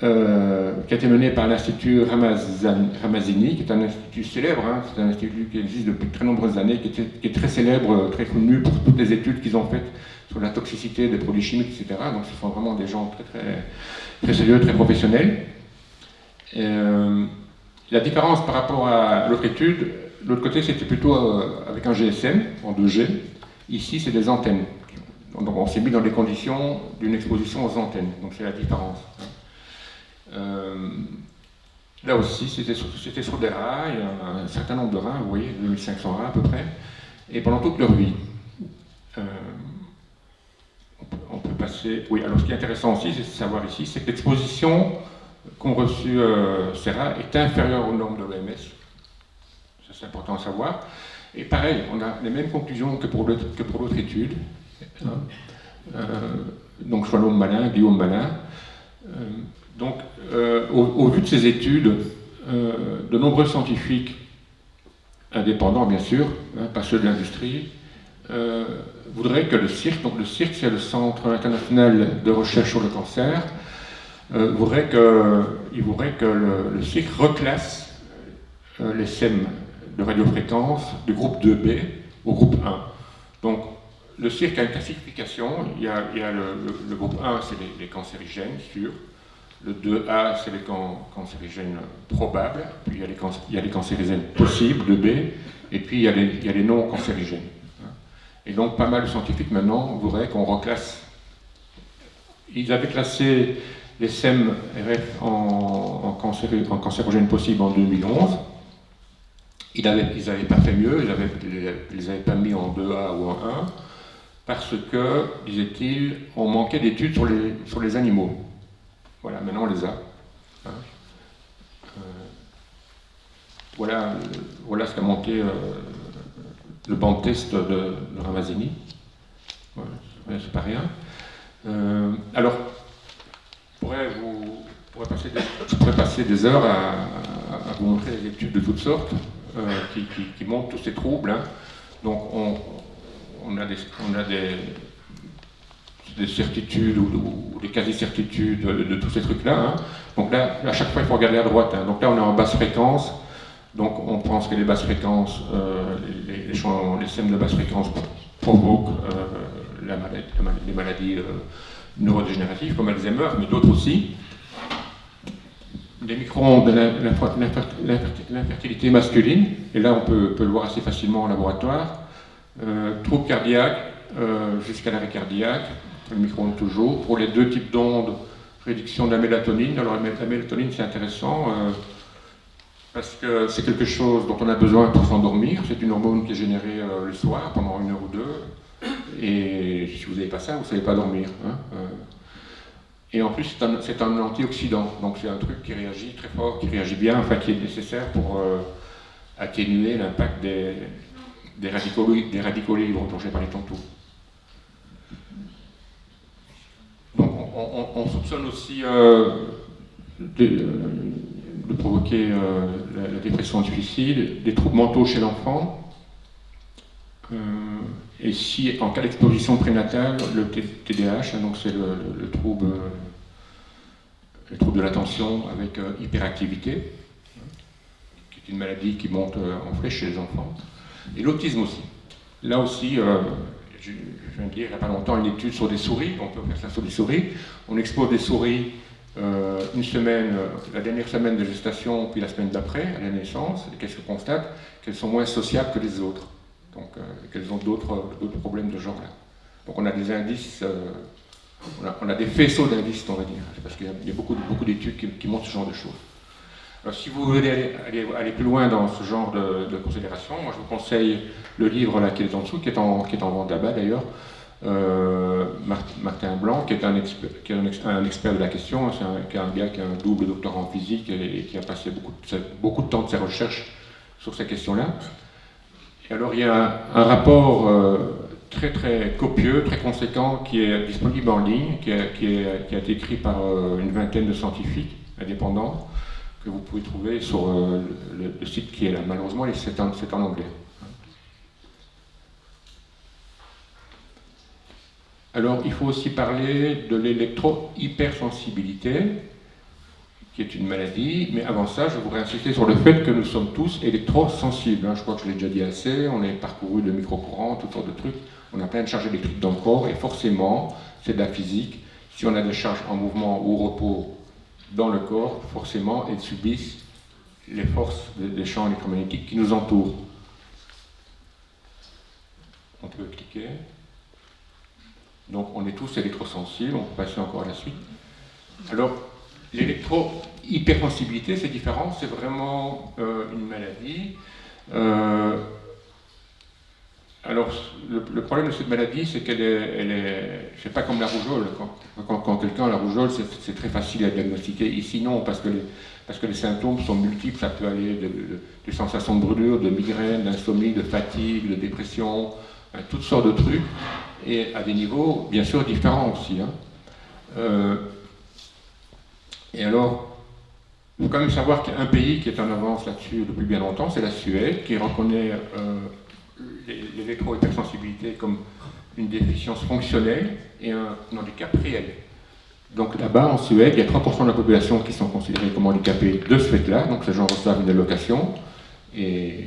S2: euh, qui a été menée par l'Institut Ramazini, qui est un institut célèbre, hein. c'est un institut qui existe depuis très nombreuses années, qui, est très célèbre, très connu pour toutes les études qu'ils ont faites sur la toxicité des produits chimiques, etc. Donc ce sont vraiment des gens très, très, sérieux, très professionnels. Euh, la différence par rapport à l'autre étude, L'autre côté, c'était plutôt euh, avec un GSM en 2G. Ici, c'est des antennes. Donc on s'est mis dans les conditions d'une exposition aux antennes. Donc c'est la différence. Hein. Euh, là aussi, c'était sur, des rails, un, certain nombre de reins, vous voyez, 2500 reins à peu près, et pendant toute leur vie. Euh, on, peut, passer... Oui, alors ce qui est intéressant aussi, c'est de savoir ici, c'est que l'exposition qu'ont reçu ces rats est inférieure aux normes de l'OMS c'est important à savoir. Et pareil, on a les mêmes conclusions que pour l'autre étude. Hein. Euh, donc Shalom Malin, Guillaume Malin. Euh, donc, euh, au, vu de ces études, de nombreux scientifiques indépendants, bien sûr, hein, pas ceux de l'industrie, voudraient que le CIRC, donc le CIRC c'est le Centre international de recherche sur le cancer, voudrait que, il voudrait que le, le CIRC reclasse les SEM de radiofréquence du groupe 2B au groupe 1. Donc, le cirque a une classification. Il y a, le, groupe 1, c'est les, cancérigènes sûrs. Le 2A, c'est les cancérigènes probables. Puis il y, a les il y, a les cancérigènes possibles, 2B. Et puis il y a les, les non cancérigènes. Et donc, pas mal de scientifiques maintenant voudraient qu'on reclasse. Ils avaient classé les SEM-RF en, en cancérogènes possibles en 2011. Ils n'avaient pas fait mieux, ils ne les avaient pas mis en 2A ou en 1, parce que, disait-il, on manquait d'études sur les, sur les animaux. Voilà, maintenant on les a. Hein. Euh, voilà, voilà ce qu'a monté euh, le banc de test de, de Ramazini. c'est pas rien. Euh, alors, je pourrais, passer des, heures à, vous montrer des études de toutes sortes. Euh, qui, montrent tous ces troubles. Hein. Donc on, a des certitudes ou, des quasi-certitudes de, tous ces trucs-là. Hein. Donc là, à chaque fois, il faut regarder à droite. Hein. Donc là, on est en basse fréquence. Donc on pense que les basses fréquences, euh, les, les, les, de basse fréquence provoquent euh, les maladies neurodégénératives comme Alzheimer, mais d'autres aussi des micro-ondes l'infertilité masculine, et là on peut, le voir assez facilement en laboratoire, euh, troubles cardiaques euh, jusqu'à l'arrêt cardiaque, le micro-ondes toujours. Pour les deux types d'ondes, réduction de la mélatonine. Alors la mélatonine c'est intéressant euh, parce que c'est quelque chose dont on a besoin pour s'endormir. C'est une hormone qui est générée euh, le soir pendant une heure ou deux. Et si vous n'avez pas ça, vous ne savez pas dormir. Hein. Et en plus, c'est un, antioxydant, donc c'est un truc qui réagit très fort, qui réagit bien, enfin qui est nécessaire pour euh, atténuer l'impact des, des, radicaux, des radicaux libres dont j'ai parlé tantôt. Donc on, soupçonne aussi euh, de, provoquer euh, la, dépression difficile, des troubles mentaux chez l'enfant. et si, en cas d'exposition prénatale, le TDAH, hein, donc c'est le, trouble, le trouble de l'attention avec hyperactivité, qui est une maladie qui monte en flèche chez les enfants, et l'autisme aussi. Là aussi, je, viens de lire il n'y a pas longtemps une étude sur des souris, on peut faire ça sur des souris. On expose des souris euh, une semaine, euh, la dernière semaine de gestation, puis la semaine d'après, à la naissance, et qu'est-ce qu'on constate? Qu'elles sont moins sociables que les autres, donc euh, qu'elles ont d'autres problèmes de genre là. Donc on a des indices, on a, des faisceaux d'indices, on va dire, parce qu'il y a, beaucoup, beaucoup d'études qui, montrent ce genre de choses. Alors, si vous voulez aller, plus loin dans ce genre de, de considération, moi je vous conseille le livre là qui est en dessous, qui est en, qui est en vente là-bas d'ailleurs, euh, Martin Blanc, qui est, un expert, est de la question, c'est un, gars qui a un double doctorat en physique et, qui a passé beaucoup de, temps de ses recherches sur ces questions-là. Et alors il y a un, rapport euh, très très copieux, très conséquent, qui est disponible en ligne, qui, qui a été écrit par euh, une vingtaine de scientifiques indépendants, que vous pouvez trouver sur le, site qui est là. Malheureusement, c'est en anglais. Alors, il faut aussi parler de l'électro-hypersensibilité, qui est une maladie, mais avant ça, je voudrais insister sur le fait que nous sommes tous électrosensibles. Hein. Je crois que je l'ai déjà dit assez, on est parcouru de micro-courants, toutes sortes de trucs, on a plein de charges électriques dans le corps, et forcément, c'est de la physique. Si on a des charges en mouvement ou au repos dans le corps, forcément, elles subissent les forces des champs électromagnétiques qui nous entourent. On peut cliquer. Donc on est tous électrosensibles, on peut passer encore à la suite. Alors, l'électro-hypersensibilité, c'est différent, c'est vraiment euh, une maladie. Euh, alors, le, problème de cette maladie, c'est qu'elle est, elle est c'est pas comme la rougeole. Quand, quelqu'un a la rougeole, c'est très facile à diagnostiquer. Ici, non, parce que les, parce que les symptômes sont multiples. Ça peut aller de, de sensations de brûlure, de migraine, d'insomnie, de fatigue, de dépression, hein, toutes sortes de trucs et à des niveaux bien sûr différents aussi. Hein. Euh, et alors, il faut quand même savoir qu'il pays qui est en avance là-dessus depuis bien longtemps, c'est la Suède, qui reconnaît euh, l'électro-hypersensibilité comme une déficience fonctionnelle et un, handicap réel. Donc là-bas, en Suède, il y a 3% de la population qui sont considérés comme handicapés de ce fait-là, donc ces gens reçoivent une allocation, et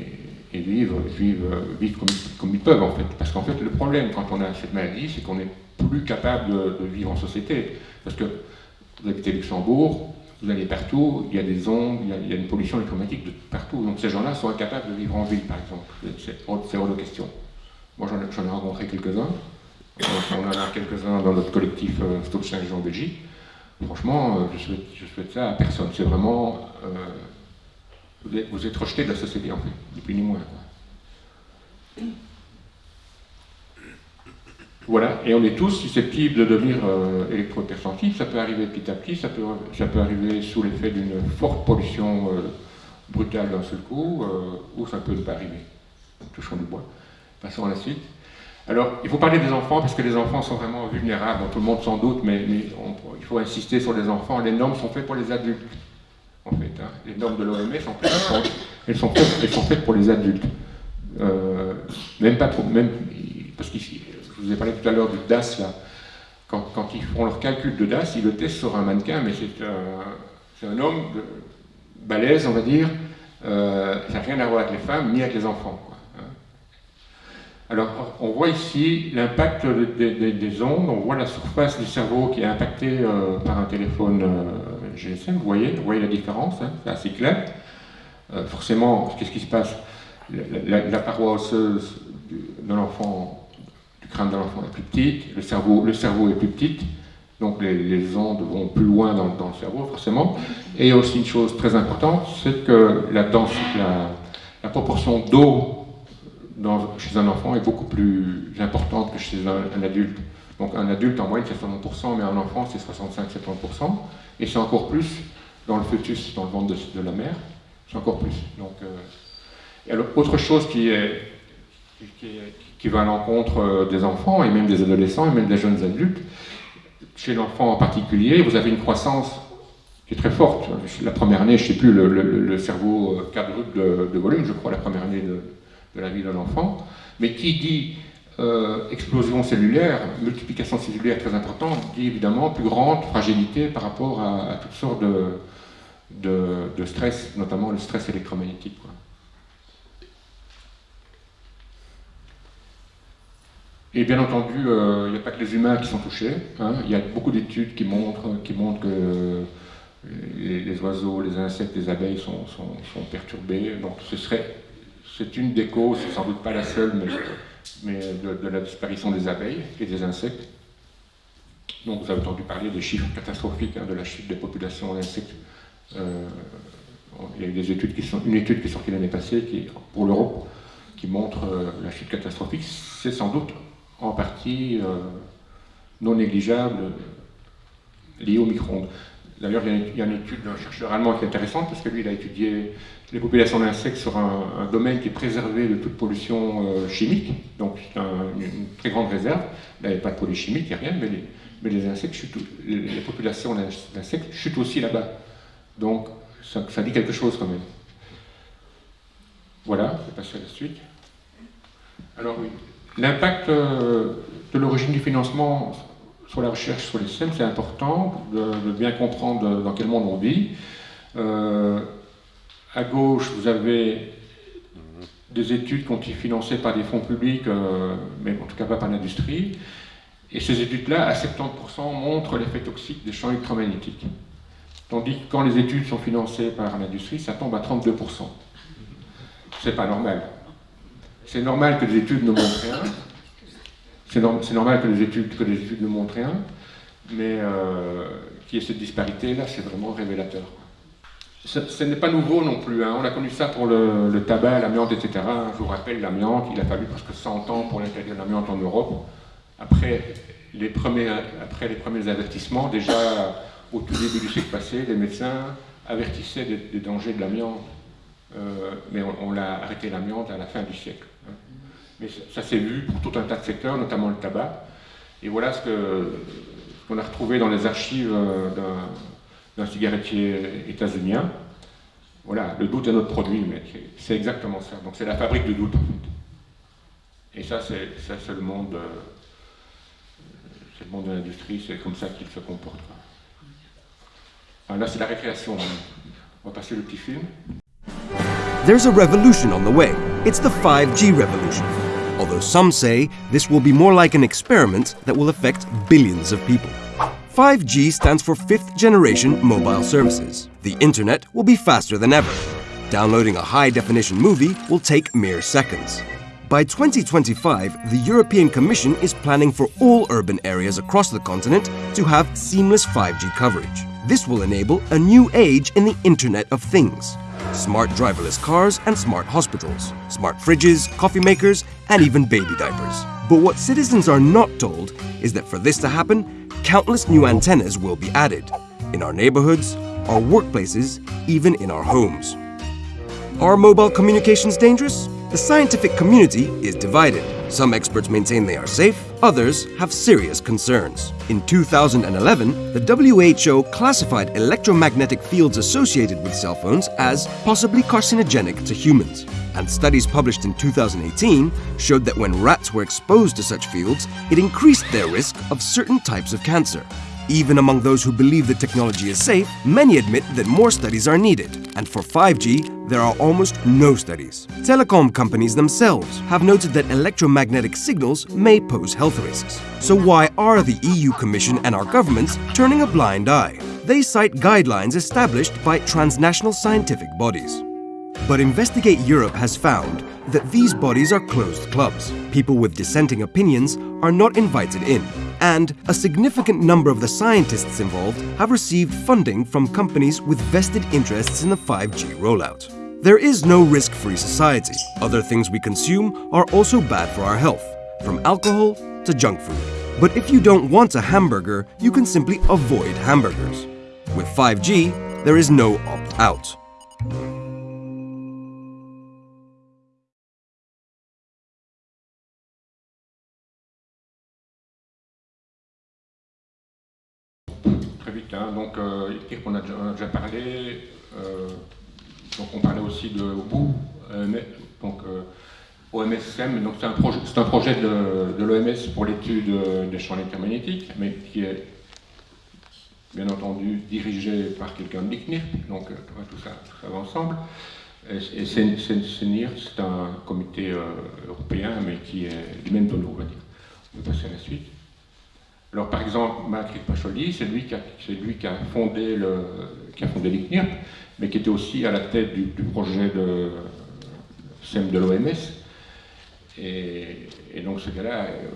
S2: et vivre, vivre, vivre comme, ils peuvent en fait. Parce qu'en fait, le problème quand on a cette maladie, c'est qu'on n'est plus capable de, vivre en société. Parce que vous habitez Luxembourg, vous allez partout, il y a des ondes, il y a, une pollution électromagnétique de partout. Donc ces gens-là sont incapables de vivre en ville, par exemple. C'est hors de question. Moi, j'en ai, rencontré quelques-uns. On en a quelques-uns dans notre collectif Stop en Belgique. Franchement, euh, je, souhaite, souhaite, ça à personne. C'est vraiment... Euh, vous êtes, rejeté de la société, en fait, ni plus ni moins. Voilà, et on est tous susceptibles de devenir euh, électro-hypersensibles. Ça peut arriver petit à petit, ça peut, ça peut arriver sous l'effet d'une forte pollution euh, brutale d'un seul coup, euh, ou ça peut ne pas arriver. Touchons du bois. Passons à la suite. Alors, il faut parler des enfants parce que les enfants sont vraiment vulnérables. tout le monde s'en doute, mais, il faut insister sur les enfants. Les normes sont faites pour les adultes en fait. Hein. Les normes de l'OMS, elles, sont elles sont faites pour les adultes. Euh, même pas pour, parce que je vous ai parlé tout à l'heure du DAS. Quand, ils font leur calcul de DAS, ils le testent sur un mannequin, mais c'est un, homme balèze, on va dire. Euh, ça n'a rien à voir avec les femmes, ni avec les enfants. Alors, on voit ici l'impact des ondes, on voit la surface du cerveau qui est impactée euh, par un téléphone GSM, vous voyez, vous voyez la différence, hein, c'est assez clair. Euh, forcément, qu'est-ce qui se passe? La, paroi osseuse du crâne de l'enfant est plus petite, le cerveau, le cerveau est plus petit, donc les, ondes vont plus loin dans, le cerveau, forcément. Et aussi une chose très importante, c'est que la, la, la proportion d'eau chez un enfant est beaucoup plus importante que chez un, adulte. Donc un adulte en moyenne c'est 60%, mais un enfant c'est 65-70%, et c'est encore plus dans le fœtus, dans le ventre de, la mère, c'est encore plus. Donc, euh, autre chose qui, va à l'encontre euh, des enfants, et même des adolescents, et même des jeunes adultes, chez l'enfant en particulier, vous avez une croissance qui est très forte. La première année, je ne sais plus, le, cerveau quadruple de, de, volume, je crois, la première année de, de la vie d'un enfant. Mais qui dit euh, explosion cellulaire, multiplication cellulaire très importante, dit évidemment plus grande fragilité par rapport à, toutes sortes de, stress, notamment le stress électromagnétique. Et bien entendu, euh, il n'y a pas que les humains qui sont touchés. Hein. Il y a beaucoup d'études qui montrent, qui montrent que les, oiseaux, les insectes, les abeilles sont, perturbés. Donc ce serait, c'est une des causes, sans doute pas la seule, mais, mais de, la disparition des abeilles et des insectes. Donc vous avez entendu parler des chiffres catastrophiques hein, de la chute des populations d'insectes. Euh, il y a eu des études qui sont, une étude qui est sortie l'année passée qui, pour l'Europe qui montre euh, la chute catastrophique. C'est sans doute en partie euh, non négligeable liée au micro-ondes. D'ailleurs, il y a une étude d'un chercheur allemand qui est intéressante parce que lui, il a étudié les populations d'insectes sur un, domaine qui est préservé de toute pollution euh, chimique, donc c'est une très grande réserve. Il n'y avait pas de pollution chimique, il n'y a rien, mais les, populations d'insectes chutent aussi là-bas. Donc ça, ça, dit quelque chose quand même. Voilà, je vais passer à la suite. Alors oui, l'impact euh, de l'origine du financement sur la recherche sur les STEM, c'est important de, bien comprendre dans quel monde on vit. Euh, à gauche, vous avez des études qui ont été financées par des fonds publics, euh, mais en tout cas pas par l'industrie. Et ces études-là, à 70%, montrent l'effet toxique des champs électromagnétiques. Tandis que quand les études sont financées par l'industrie, ça tombe à 32%. C'est pas normal. C'est normal que les études ne montrent rien, c'est normal que les, études, que montrent rien, mais euh, qu'il y ait cette disparité-là, c'est vraiment révélateur. Ce, n'est pas nouveau non plus, hein. on a connu ça pour le, tabac, l'amiante, etc. Je vous rappelle, l'amiante, il a fallu presque 100 ans pour l'interdire l'amiante en Europe. Après les, premiers, après les premiers avertissements, déjà au tout début du siècle passé, les médecins avertissaient des, dangers de l'amiante. Euh, mais on, on l'a arrêté l'amiante à la fin du siècle. Hein. Mais ça, s'est vu pour tout un tas de secteurs, notamment le tabac. Et voilà ce qu'on a retrouvé dans les archives euh, d'un cigarettier états-unien. Voilà, le doute est notre produit, mais c'est exactement ça. Donc c'est la fabrique de doute, en fait. Et ça, c'est le monde, euh, le monde de l'industrie, c'est comme ça qu'il se comporte. là, c'est la récréation. On va passer le petit film.
S3: There's a revolution on the way. It's the 5G revolution. Although some say this will be more like an experiment that will affect billions of people. 5G stands for fifth generation mobile services. The internet will be faster than ever. Downloading a high definition movie will take mere seconds. By 2025, the European Commission is planning for all urban areas across the continent to have seamless 5G coverage. This will enable a new age in the Internet of Things smart driverless cars and smart hospitals, smart fridges, coffee makers, and even baby diapers. But what citizens are not told is that for this to happen, countless new antennas will be added in our neighborhoods, our workplaces, even in our homes. Are mobile communications dangerous? The scientific community is divided. Some experts maintain they are safe, others have serious concerns. In 2011, the WHO classified electromagnetic fields associated with cell phones as possibly carcinogenic to humans. And studies published in 2018 showed that when rats were exposed to such fields, it increased their risk of certain types of cancer. Even among those who believe the technology is safe, many admit that more studies are needed. And for 5G, there are almost no studies. Telecom companies themselves have noted that electromagnetic signals may pose health risks. So why are the EU Commission and our governments turning a blind eye? They cite guidelines established by transnational scientific bodies. But Investigate Europe has found that these bodies are closed clubs. People with dissenting opinions are not invited in, and a significant number of the scientists involved have received funding from companies with vested interests in the 5G rollout. There is no risk-free society. Other things we consume are also bad for our health, from alcohol to junk food. But if you don't want a hamburger, you can simply avoid hamburgers. With 5G, there is no opt-out.
S2: Hein. Donc, euh, on a déjà, parlé. Euh, donc, on parlait aussi de bout. Euh, donc, OMSM, donc c'est un, projet, de, l'OMS pour l'étude des champs électromagnétiques, mais qui est bien entendu dirigé par quelqu'un de l'ICNIRP, donc tout ça, tout ça va ensemble. Et, c'est c'est un comité européen, mais qui est du même tonneau, on va dire. On va passer à la suite. Alors par exemple, Matrick Pacholi, c'est lui, qui a, fondé le, l'ICNIRP, mais qui était aussi à la tête du, projet de SEM de l'OMS. Et, donc ce gars-là, euh,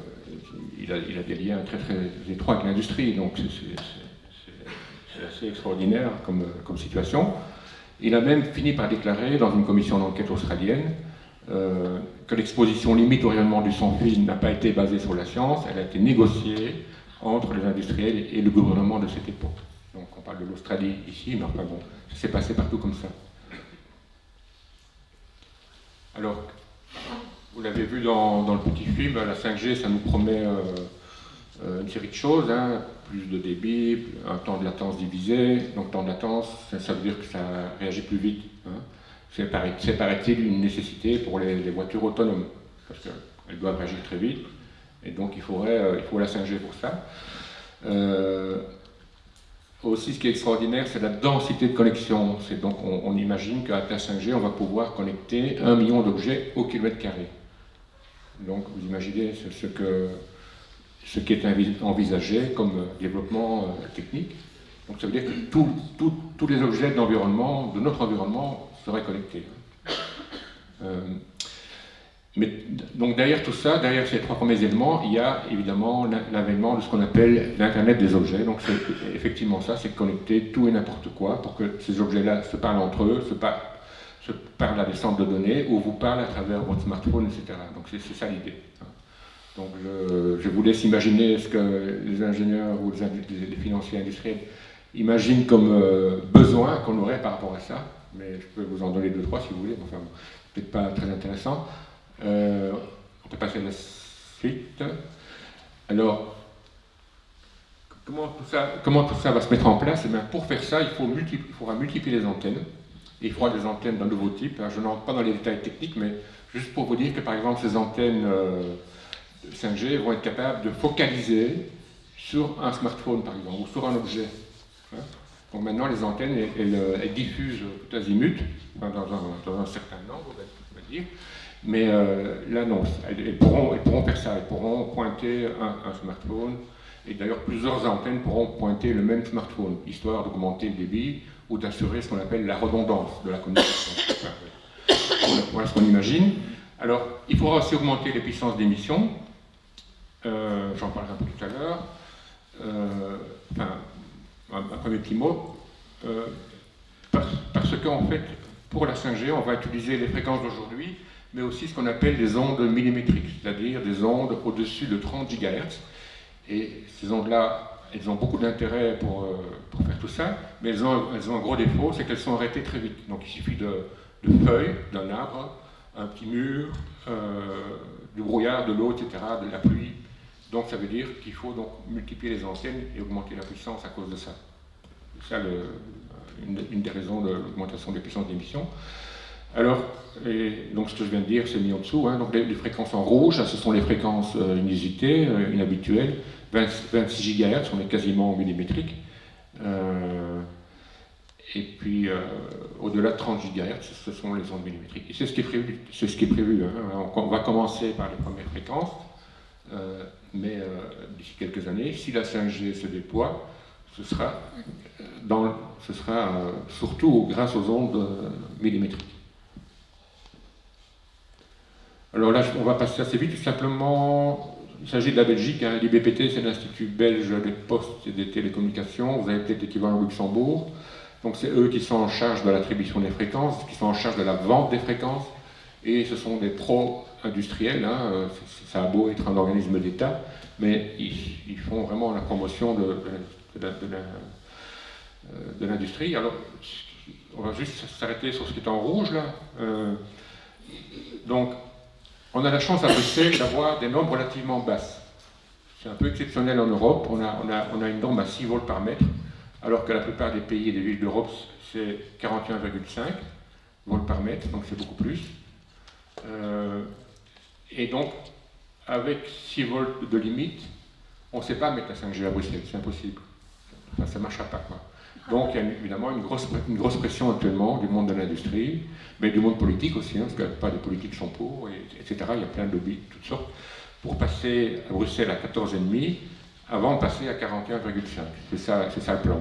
S2: il a, il a, des liens très très étroits avec l'industrie, donc c'est assez extraordinaire comme, situation. Il a même fini par déclarer dans une commission d'enquête australienne euh, que l'exposition limite au rayonnement du sans-fil n'a pas été basée sur la science, elle a été négociée entre les industriels et le gouvernement de cette époque. Donc on parle de l'Australie ici, mais enfin bon, ça s'est passé partout comme ça. Alors, vous l'avez vu dans, le petit film, la 5G, ça nous promet euh, euh, une série de choses, hein. plus de débit, un temps de latence divisé, donc temps de latence, ça, veut dire que ça réagit plus vite. Hein. C'est, paraît-il, une nécessité pour les, les voitures autonomes, parce qu'elles doivent réagir très vite, et donc il, faudrait, euh, il faut la 5G pour ça. Euh, aussi, ce qui est extraordinaire, c'est la densité de connexion. C'est donc, on, imagine qu'à la 5G, on va pouvoir connecter un million d'objets au kilomètre carré. Donc, vous imaginez ce, ce qui est envisagé comme développement euh, technique. Donc, ça veut dire que tous les objets de l'environnement, de notre environnement, seraient connectés. Mais, donc derrière tout ça, derrière ces trois premiers éléments, il y a évidemment l'avènement de ce qu'on appelle l'Internet des objets. Donc c'est effectivement ça, c'est connecter tout et n'importe quoi pour que ces objets-là se parlent entre eux, se, parlent à des centres de données ou vous parlent à travers votre smartphone, etc. Donc c'est ça l'idée. Donc je, vous laisse imaginer ce que les ingénieurs ou les, financiers industriels imaginent comme euh, besoin qu'on aurait par rapport à ça. Mais je peux vous en donner deux, trois si vous voulez, enfin peut-être pas très intéressant. Euh, on peut passer à la suite. Alors, comment tout, ça, va se mettre en place? Eh bien, Pour faire ça, il, faudra multiplier les antennes. Il faudra des antennes d'un nouveau type. je n'entre pas dans les détails techniques, mais juste pour vous dire que par exemple ces antennes 5G euh, vont être capables de focaliser sur un smartphone par exemple, ou sur un objet. Hein. Donc maintenant les antennes, elles, diffusent tout azimut, dans, un, certain nombre, on va dire, mais euh, là, non, elles, pourront, faire ça, elles pourront pointer un, smartphone, et d'ailleurs plusieurs antennes pourront pointer le même smartphone, histoire d'augmenter le débit ou d'assurer ce qu'on appelle la redondance de la communication. voilà ce qu'on imagine. Alors, il faudra aussi augmenter les puissances d'émission, euh, j'en parlerai un peu tout à l'heure. Euh, enfin, un, premier petit mot, parce, parce qu'en fait, pour la 5G, on va utiliser les fréquences d'aujourd'hui, mais aussi ce qu'on appelle des ondes millimétriques, c'est-à-dire des ondes au-dessus de 30 GHz. Et ces ondes-là, elles ont beaucoup d'intérêt pour, euh, pour, faire tout ça, mais elles ont, elles ont un gros défaut, c'est qu'elles sont arrêtées très vite. Donc il suffit de, de feuilles, d'un arbre, un petit mur, euh, du brouillard, de l'eau, etc., de la pluie. Donc ça veut dire qu'il faut donc multiplier les antennes et augmenter la puissance à cause de ça. C'est ça une, des raisons de l'augmentation des puissances d'émission. Alors, donc ce que je viens de dire, c'est mis en dessous. Hein. donc les, fréquences en rouge, ce sont les fréquences euh, inusitées, euh, inhabituelles. 26 GHz, on est quasiment millimétrique. Euh, et puis, au-delà de 30 GHz, ce sont les ondes millimétriques. Et c'est ce qui est prévu. C'est ce qui est prévu hein. on, va commencer par les premières fréquences, mais d'ici quelques années, si la 5G se déploie, ce sera, dans, ce sera surtout grâce aux ondes millimétriques. Alors là, on va passer assez vite. Simplement, il s'agit de la Belgique. Hein. L'IBPT, c'est l'Institut belge des postes et des télécommunications. Vous avez peut-être l'équivalent au Luxembourg. Donc c'est eux qui sont en charge de l'attribution des fréquences, qui sont en charge de la vente des fréquences. Et ce sont des pros industriels. Hein. Ça a beau être un organisme d'État, mais ils, font vraiment la promotion de, de, l'industrie. Alors, on va juste s'arrêter sur ce qui est en rouge là. Euh, donc, on a la chance à Bruxelles d'avoir des normes relativement basses. C'est un peu exceptionnel en Europe, on a, on, a, une norme à 6 volts par mètre, alors que la plupart des pays et des villes d'Europe, c'est 41,5 volts par mètre, donc c'est beaucoup plus. Euh, Et donc, avec 6 volts de limite, on ne sait pas mettre la 5G à Bruxelles, c'est impossible. ça ne marchera pas. Quoi. Donc il y a évidemment une grosse, pression actuellement du monde de l'industrie, mais du monde politique aussi, hein, parce que pas des politiques sont pour, etc. Il y a plein de lobbies de toutes sortes, pour passer à Bruxelles à 14,5 avant de passer à 41,5. C'est ça, ça le plan.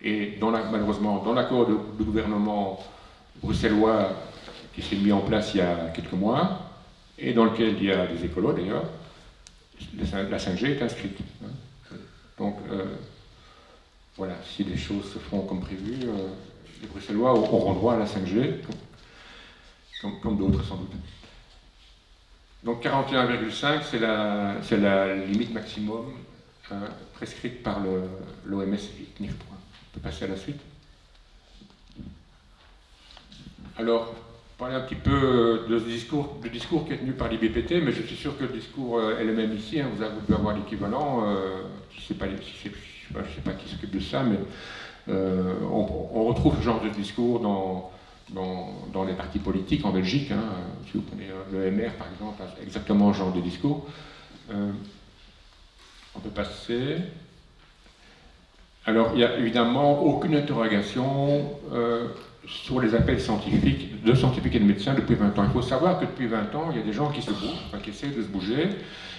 S2: Et dans la, malheureusement, dans l'accord de, gouvernement bruxellois qui s'est mis en place il y a quelques mois, et dans lequel il y a des écolos d'ailleurs, la 5G est inscrite. Hein. Donc, euh, voilà, si les choses se font comme prévu, euh, les Bruxellois auront droit à la 5G, comme, d'autres sans doute. Donc 41,5, c'est la, limite maximum hein, prescrite par l'OMS et On peut passer à la suite. Alors, parler un petit peu euh, de ce discours, du discours qui est tenu par l'IBPT, mais je suis sûr que le discours euh, est le même ici. Hein, vous, devez avoir l'équivalent. Euh, je ne sais, pas qui s'occupe de ça, mais on, retrouve ce genre de discours dans, les partis politiques en Belgique. Hein, si vous prenez le MR, par exemple, exactement ce genre de discours. on peut passer. Alors, il n'y a évidemment aucune interrogation sur les appels scientifiques, de scientifiques et de médecins depuis 20 ans. Il faut savoir que depuis 20 ans, il y a des gens qui se bougent, qui essaient de se bouger.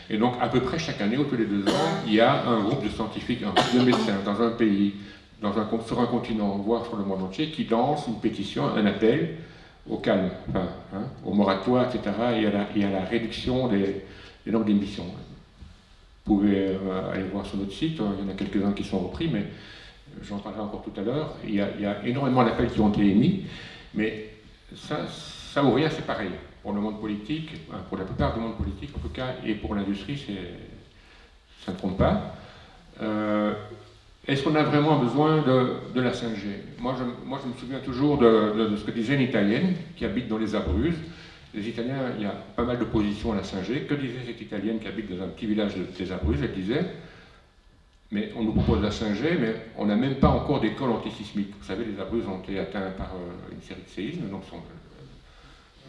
S2: Et donc, à peu près chaque année, ou tous les deux ans, il y a un groupe de scientifiques, un groupe de médecins dans un pays, dans un, sur un continent, voire sur le monde entier, qui lance une pétition, un appel au calme, hein, au moratoire, etc., et à la, réduction des, des normes d'émission. Vous pouvez euh, aller voir sur notre site, il y en a quelques-uns qui sont repris, mais j'en parlerai encore tout à l'heure, il, y a énormément d'appels qui ont été émis, mais ça, ça ou rien, c'est pareil. Pour le monde politique, pour la plupart du monde politique en tout cas, et pour l'industrie, ça ne compte pas. Euh, est-ce qu'on a vraiment besoin de, la 5G moi je, me souviens toujours de, ce que disait une Italienne qui habite dans les Abruzes. Les Italiens, il y a pas mal d'opposition à la 5G. Que disait cette Italienne qui habite dans un petit village des Abruzes? Elle disait mais on nous propose la 5G, mais on n'a même pas encore d'école antisismique. Vous savez, les Abruzes ont été atteints par euh, une série de séismes, donc euh,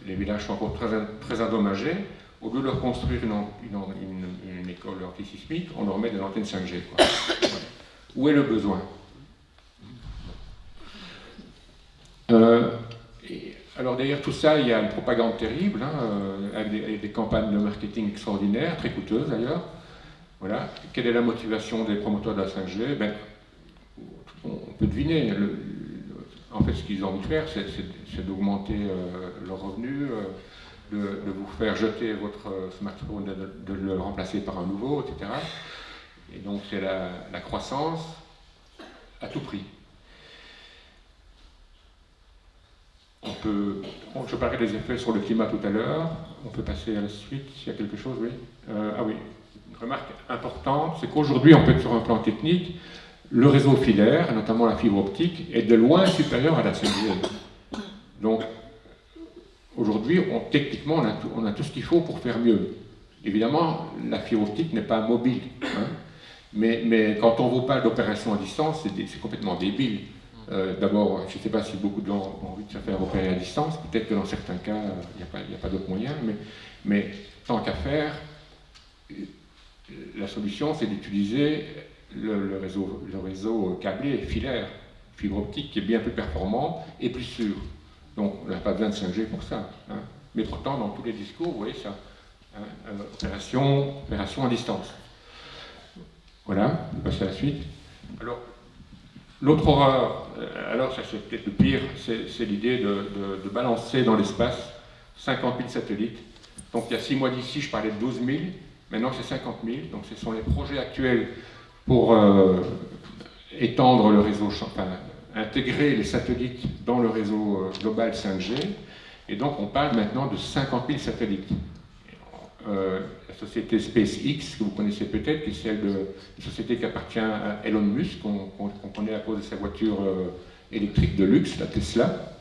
S2: les villages sont encore très, très endommagés. Au lieu de leur construire une, école antisismique, on leur met des antennes 5G. Où est le besoin? Euh, Alors derrière tout ça, il y a une propagande terrible, hein, avec des campagnes de marketing extraordinaires, très coûteuses d'ailleurs. Voilà. Quelle est la motivation des promoteurs de la 5G ben, On peut deviner. en fait, ce qu'ils ont envie de faire, c'est d'augmenter euh, leurs revenus, euh, de, vous faire jeter votre euh, smartphone, de, le remplacer par un nouveau, etc. Et donc, c'est la, croissance à tout prix. On peut, je parlais des effets sur le climat tout à l'heure. On peut passer à la suite s'il y a quelque chose, oui. ah oui, remarque importante, c'est qu'aujourd'hui, en fait, sur un plan technique, le réseau filaire, notamment la fibre optique, est de loin supérieur à la 5G. Donc, aujourd'hui, techniquement, on a, tout, ce qu'il faut pour faire mieux. Évidemment, la fibre optique n'est pas mobile. Hein. mais, mais, quand on vaut pas d'opération à distance, c'est complètement débile. Euh, d'abord, je ne sais pas si beaucoup de gens ont envie de se faire opérer à distance. Peut-être que dans certains cas, il n'y a pas, d'autres moyens. Mais, mais tant qu'à faire, la solution, c'est d'utiliser le, réseau, câblé filaire, fibre optique, qui est bien plus performant et plus sûr. Donc, on n'a pas besoin de 5G pour ça. Hein. Mais pourtant, dans tous les discours, vous voyez ça. Hein, euh, opération, opération à distance. Voilà, on passe à la suite. Alors, l'autre horreur, euh, alors ça c'est peut-être le pire, c'est l'idée de, de, balancer dans l'espace 50 000 satellites. Donc il y a six mois d'ici, je parlais de 12 000. Maintenant, c'est 50 000. Donc, ce sont les projets actuels pour euh, étendre le réseau, intégrer les satellites dans le réseau euh, global 5G. Et donc, on parle maintenant de 50 000 satellites. Euh, la société SpaceX, que vous connaissez peut-être, qui est celle de une société qui appartient à Elon Musk, qu'on connaît à cause de sa voiture électrique de luxe, la Tesla.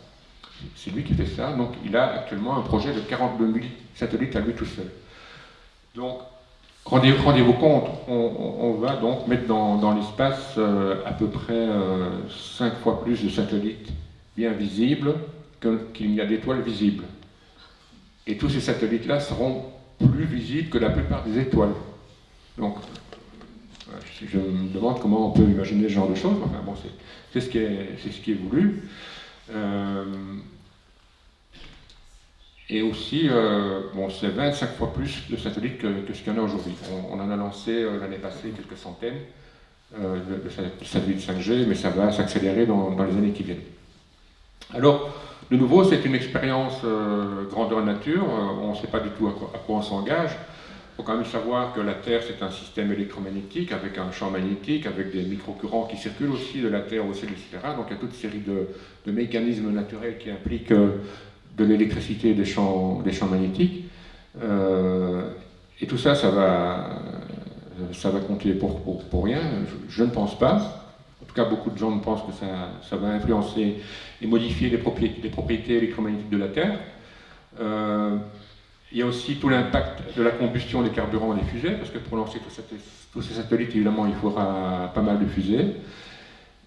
S2: C'est lui qui fait ça. Donc, il a actuellement un projet de 42 000 satellites à lui tout seul. Donc, Rendez-vous compte, on, va donc mettre dans, l'espace euh, à peu près 5 euh, fois plus de satellites bien visibles qu'il n'y a d'étoiles visibles. Et tous ces satellites-là seront plus visibles que la plupart des étoiles. Donc, je me demande comment on peut imaginer ce genre de choses. Enfin bon, c'est ce, qui est, ce qui est voulu. Euh, et aussi, euh, bon, c'est 25 fois plus de satellites que, ce qu'il y en a aujourd'hui. On, en a lancé euh, l'année passée quelques centaines de, satellites 5G, mais ça va s'accélérer dans, les années qui viennent. Alors, de nouveau, c'est une expérience grandeur nature. on ne sait pas du tout à quoi on s'engage. Il faut quand même savoir que la Terre, c'est un système électromagnétique avec un champ magnétique, avec des micro-courants qui circulent aussi de la Terre au ciel, etc. Donc il y a toute une série de, mécanismes naturels qui impliquent euh, de l'électricité des champs, des champs magnétiques. Euh, et tout ça, ça va, ça va compter pour, pour, rien. Je, ne pense pas. En tout cas, beaucoup de gens pensent que ça, ça va influencer et modifier les propriétés, les propriétés électromagnétiques de la Terre. Euh, il y a aussi tout l'impact de la combustion des carburants des fusées, parce que pour lancer tous ces satellites, évidemment, il faudra pas mal de fusées.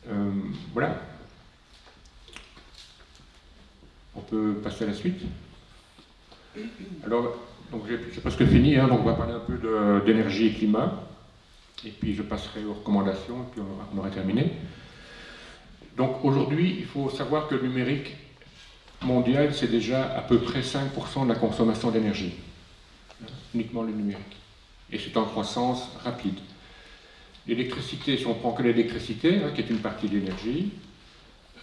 S2: Euh, voilà. On peut passer à la suite. Alors, j'ai presque fini, hein, donc on va parler un peu d'énergie et climat. Et puis je passerai aux recommandations, et puis on aura terminé. Donc aujourd'hui, il faut savoir que le numérique mondial, c'est déjà à peu près 5% de la consommation d'énergie, uniquement le numérique. Et c'est en croissance rapide. L'électricité, si on prend que l'électricité, hein, qui est une partie de l'énergie,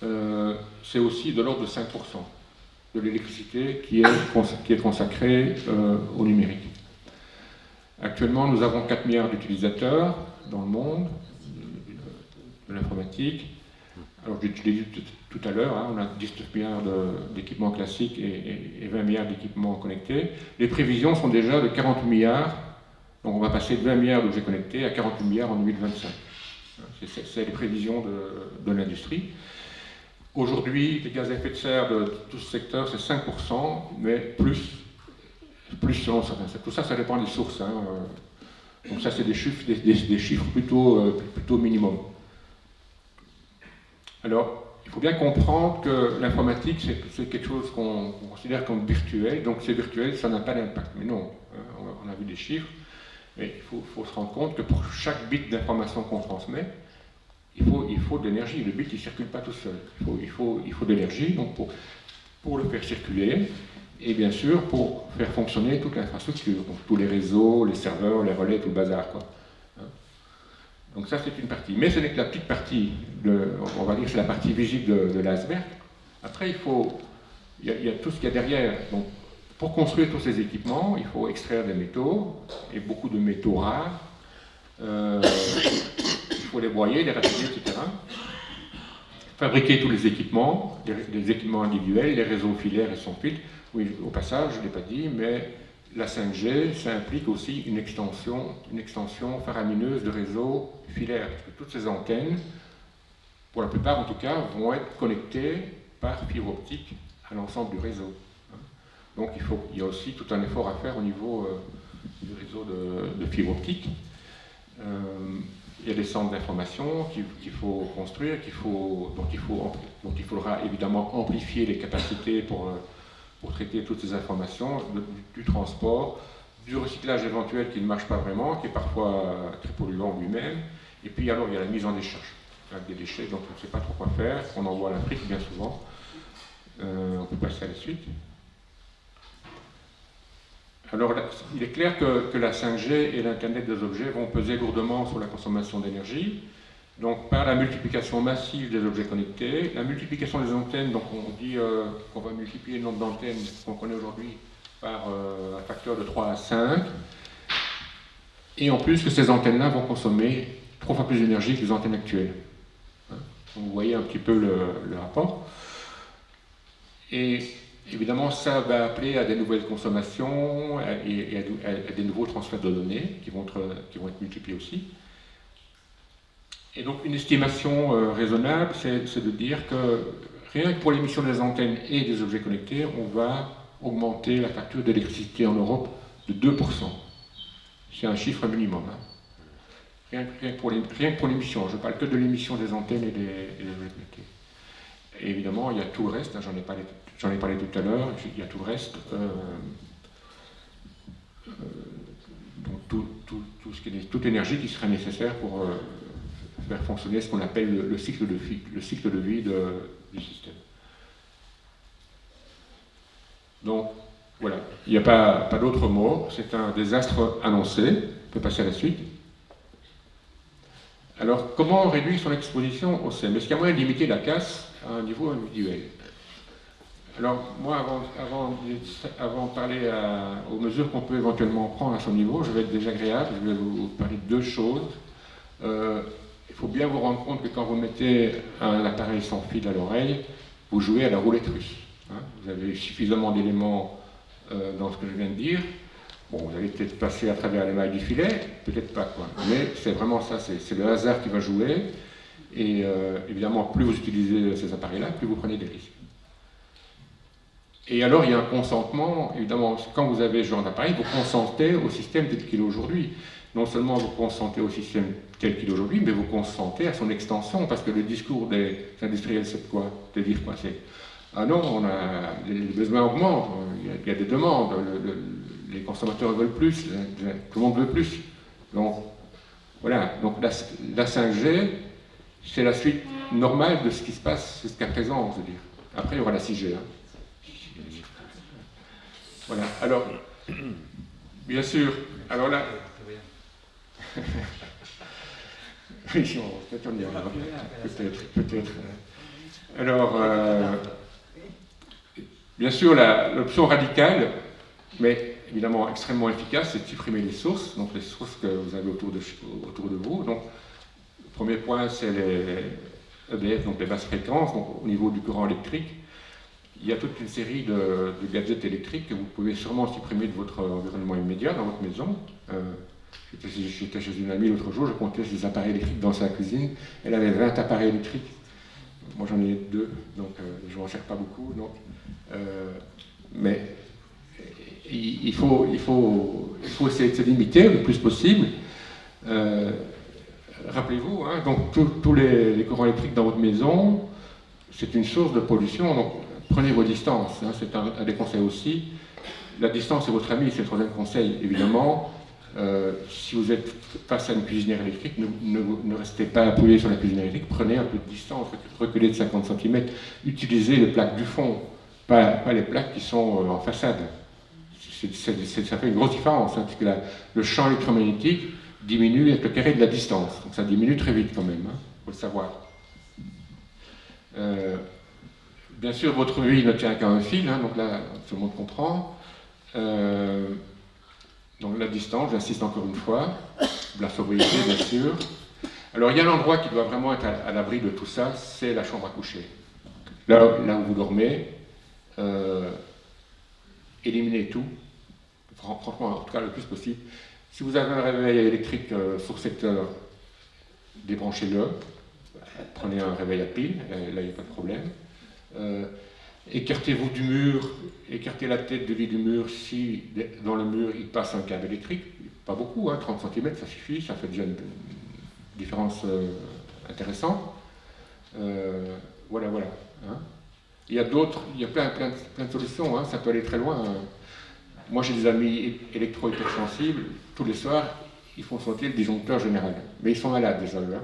S2: euh, c'est aussi de l'ordre de 5% de l'électricité qui, qui, est consacrée euh, au numérique. Actuellement, nous avons 4 milliards d'utilisateurs dans le monde de l'informatique. Alors, je l'ai dit tout à l'heure, hein, on a 19 milliards d'équipements classiques et, 20 milliards d'équipements connectés. Les prévisions sont déjà de 40 milliards, donc on va passer de 20 milliards d'objets connectés à 48 milliards en 2025. C'est les prévisions de, l'industrie. Aujourd'hui, les gaz à effet de serre de tout ce secteur, c'est 5%, mais plus, plus selon certains. Tout ça, ça dépend des sources. Hein. Donc ça, c'est des chiffres, des, chiffres plutôt, euh, plutôt minimum. Alors, il faut bien comprendre que l'informatique, c'est quelque chose qu'on considère comme virtuel, donc c'est virtuel, ça n'a pas d'impact. Mais non, euh, on a vu des chiffres, mais il faut, se rendre compte que pour chaque bit d'information qu'on transmet, il faut, il faut de l'énergie. Le bit, il ne circule pas tout seul. Il faut, il faut, il faut de l'énergie pour, pour le faire circuler, et bien sûr pour faire fonctionner toute l'infrastructure, tous les réseaux, les serveurs, les relais, tout le bazar. Quoi. Donc ça, c'est une partie. Mais ce n'est que la petite partie, de, on va dire c'est la partie visible de, l'iceberg. Après, il faut, il y, a, tout ce qu'il y a derrière. Donc, pour construire tous ces équipements, il faut extraire des métaux, et beaucoup de métaux rares. Euh, il faut les broyer, les raffiner, etc. Fabriquer tous les équipements, les, équipements individuels, les réseaux filaires et sans fil. Oui, au passage, je ne l'ai pas dit, mais la 5G, ça implique aussi une extension, une extension faramineuse de réseaux filaires, parce que toutes ces antennes, pour la plupart en tout cas, vont être connectées par fibre optique à l'ensemble du réseau. Donc il, faut, il y a aussi tout un effort à faire au niveau euh, du réseau de, fibre optique. Euh, il y a des centres d'information qu'il faut construire, qu'il faut, donc, il faut, donc il faudra évidemment amplifier les capacités pour... Euh, pour traiter toutes ces informations, du, transport, du recyclage éventuel qui ne marche pas vraiment, qui est parfois très polluant lui-même, et puis alors il y a la mise en décharge des déchets dont on ne sait pas trop quoi faire, on envoie à l'Afrique bien souvent. Euh, on peut passer à la suite. Alors, il est clair que, la 5G et l'Internet des objets vont peser lourdement sur la consommation d'énergie. Donc par la multiplication massive des objets connectés, la multiplication des antennes, donc on dit euh, qu'on va multiplier le nombre d'antennes qu'on connaît aujourd'hui par euh, un facteur de 3 à 5, et en plus que ces antennes-là vont consommer trois fois plus d'énergie que les antennes actuelles. Hein? vous voyez un petit peu le, rapport. Et évidemment, ça va appeler à des nouvelles consommations et, à, des nouveaux transferts de données qui vont qui vont être multipliés aussi. Et donc une estimation euh, raisonnable, c'est de dire que rien que pour l'émission des antennes et des objets connectés, on va augmenter la facture d'électricité en Europe de 2%. C'est un chiffre minimum. Hein. Rien, que pour l'émission, je ne parle que de l'émission des antennes et des, objets connectés. Et évidemment, il y a tout le reste, hein, j'en ai, parlé, J'en ai parlé tout à l'heure, il y a tout le reste. Euh, euh, tout, tout, tout ce qui est, toute l'énergie qui serait nécessaire pour euh, faire fonctionner ce qu'on appelle le, cycle de vie, du système. Donc, voilà, il n'y a pas, pas d'autre mot, c'est un désastre annoncé. On peut passer à la suite. Alors, comment réduire son exposition au sel? Est-ce qu'il y a moyen de limiter la casse à un niveau individuel? Alors, moi, avant, de parler aux mesures qu'on peut éventuellement prendre à son niveau, je vais être désagréable, je vais vous parler de deux choses. Euh, il faut bien vous rendre compte que quand vous mettez un appareil sans fil à l'oreille, vous jouez à la roulette russe. Hein. vous avez suffisamment d'éléments euh, dans ce que je viens de dire. Bon, vous allez peut-être passer à travers les mailles du filet, peut-être pas quoi. Mais c'est vraiment ça, c'est le hasard qui va jouer. Et euh, évidemment, plus vous utilisez ces appareils-là, plus vous prenez des risques. Et alors, il y a un consentement, évidemment, quand vous avez ce genre d'appareil, vous consentez au système tel qu'il est aujourd'hui. Non seulement vous consentez au système tel qu'il est aujourd'hui, mais vous consentez à son extension, parce que le discours des industriels, c'est quoi? De dire quoi? C'est ah non, on les besoins augmentent, il y a, des demandes, les consommateurs veulent plus, tout le monde veut plus. Donc, voilà, donc la, 5G, c'est la suite normale de ce qui se passe jusqu'à présent, je veux dire. Après, il y aura la 6G. Hein. Voilà, alors, bien sûr, alors là... oui, peut-être, peut-être. Alors, euh, Bien sûr, l'option radicale, mais évidemment extrêmement efficace, c'est de supprimer les sources, donc les sources que vous avez autour de, autour de vous. Donc, le premier point, c'est les EDF, donc les basses fréquences, donc au niveau du courant électrique. Il y a toute une série de, gadgets électriques que vous pouvez sûrement supprimer de votre environnement immédiat, dans votre maison. Euh, J'étais chez une amie l'autre jour, je comptais ses appareils électriques dans sa cuisine. Elle avait 20 appareils électriques. Moi j'en ai deux, donc euh, je ne m'en sers pas beaucoup. Donc, euh, mais il faut, il, faut, il faut essayer de se limiter le plus possible. Rappelez-vous, hein, donc tous les, courants électriques dans votre maison, c'est une source de pollution, prenez vos distances, hein, c'est un, des conseils aussi. La distance est votre ami, c'est le troisième conseil, évidemment. Euh, si vous êtes face à une cuisinière électrique, ne, restez pas appuyé sur la cuisinière électrique, prenez un peu de distance, reculez de 50 cm, utilisez les plaques du fond, pas, les plaques qui sont euh, en façade. ça fait une grosse différence, hein, parce que le champ électromagnétique diminue avec le carré de la distance. Donc ça diminue très vite quand même, il hein, faut le savoir. Euh, bien sûr, votre vie ne tient qu'à un fil, hein, donc là, tout le monde comprend. Euh, donc la distance, j'insiste encore une fois, la sobriété, bien sûr. Alors il y a un endroit qui doit vraiment être à, l'abri de tout ça, c'est la chambre à coucher. Là, là où vous dormez, euh, éliminez tout, franchement, en tout cas le plus possible. Si vous avez un réveil électrique euh, sur secteur, débranchez-le, prenez un réveil à pile, là il n'y a pas de problème. Euh, écartez-vous du mur, écartez la tête de lit du mur si dans le mur il passe un câble électrique, pas beaucoup, 30 hein, cm ça suffit, ça fait déjà une, différence intéressante. voilà, voilà. Hein. Il y a d'autres, il y a plein, plein, plein de solutions, hein. ça peut aller très loin. Moi j'ai des amis électro-hypersensibles, tous les soirs, ils font sauter le disjoncteur général. Mais ils sont malades déjà, hein.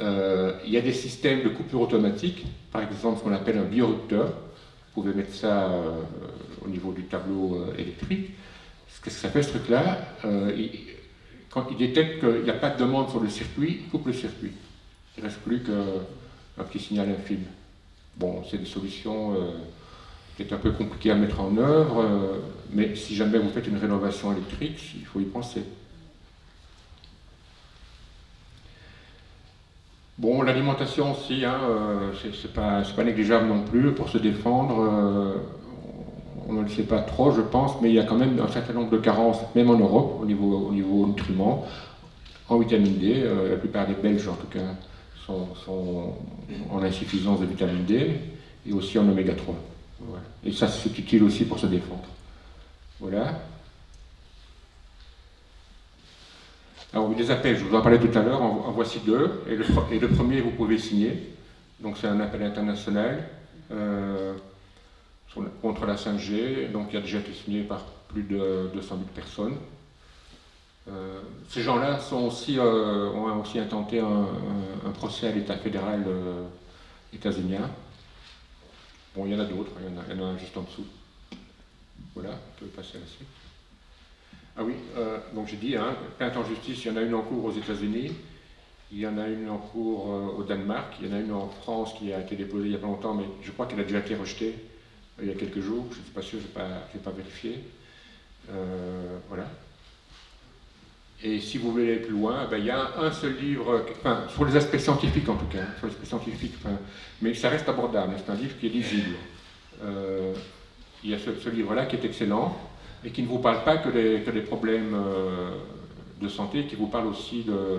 S2: Euh, il y a des systèmes de coupure automatique, par exemple ce qu'on appelle un biorupteur. Vous pouvez mettre ça euh, au niveau du tableau euh, électrique. Ce que ça fait ce truc-là, quand il détecte qu'il n'y a pas de demande sur le circuit, il coupe le circuit. Il ne reste plus qu'un petit signal infime. Bon, c'est des solutions peut-être un peu compliquées à mettre en œuvre, mais si jamais vous faites une rénovation électrique, il faut y penser. Bon, l'alimentation aussi, hein, euh, c'est pas, négligeable non plus pour se défendre. on ne le sait pas trop, je pense, mais il y a quand même un certain nombre de carences, même en Europe, au niveau, au niveau nutriments, en vitamine D. la plupart des Belges, en tout cas, sont, en insuffisance de vitamine D et aussi en oméga 3. Et ça, c'est utile aussi pour se défendre. Voilà. Alors, des appels, je vous en parlais tout à l'heure, en, voici deux. Et le, premier, vous pouvez signer. Donc, c'est un appel international euh, contre la 5G. Donc, il a déjà été signé par plus de 200 000 personnes. Euh, ces gens-là euh, ont aussi intenté un, procès à l'État fédéral états-unien. Bon, il y en a d'autres, il, y en a juste en dessous. Voilà, on peut passer à la suite. Ah oui, euh, donc j'ai dit, hein, plainte en justice, il y en a une en cours aux États-Unis, il y en a une en cours euh, au Danemark, il y en a une en France qui a été déposée il y a pas longtemps, mais je crois qu'elle a déjà été rejetée euh, il y a quelques jours, je ne suis pas sûr, je n'ai pas, pas, vérifié. Voilà. Et si vous voulez aller plus loin, ben, il y a un seul livre, enfin, sur les aspects scientifiques en tout cas, sur les aspects scientifiques, mais ça reste abordable, c'est un livre qui est lisible. Il y a ce livre-là qui est excellent et qui ne vous parle pas que des, problèmes euh, de santé, qui vous parle aussi de, euh,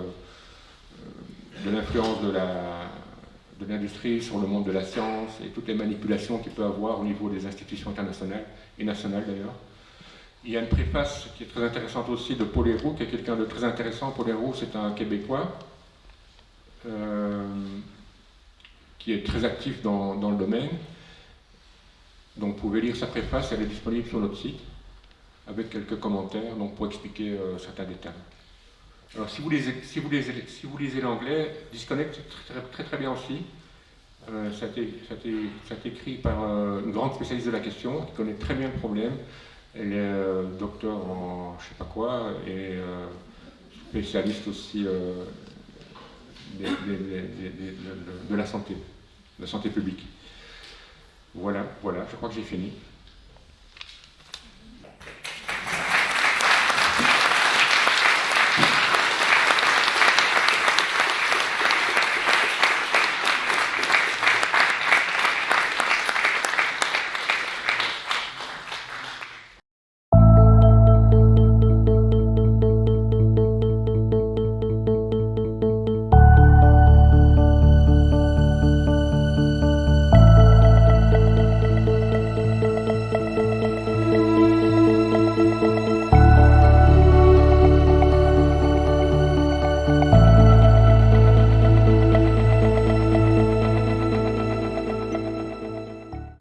S2: l'influence de l'industrie sur le monde de la science et toutes les manipulations qu'il peut avoir au niveau des institutions internationales et nationales d'ailleurs. Il y a une préface qui est très intéressante aussi de Paul Héroux, qui est quelqu'un de très intéressant. Paul Héroux, c'est un Québécois euh, qui est très actif dans, le domaine. Donc vous pouvez lire sa préface, elle est disponible sur notre site, avec quelques commentaires donc pour expliquer euh, certains détails. Alors si vous lisez, l'anglais, Disconnect très, très, très bien aussi. Euh, ça, a écrit par euh, une grande spécialiste de la question qui connaît très bien le problème. Elle est euh, docteur en je sais pas quoi et euh, spécialiste aussi de, la santé, de la santé publique. Voilà, voilà, je crois que j'ai fini.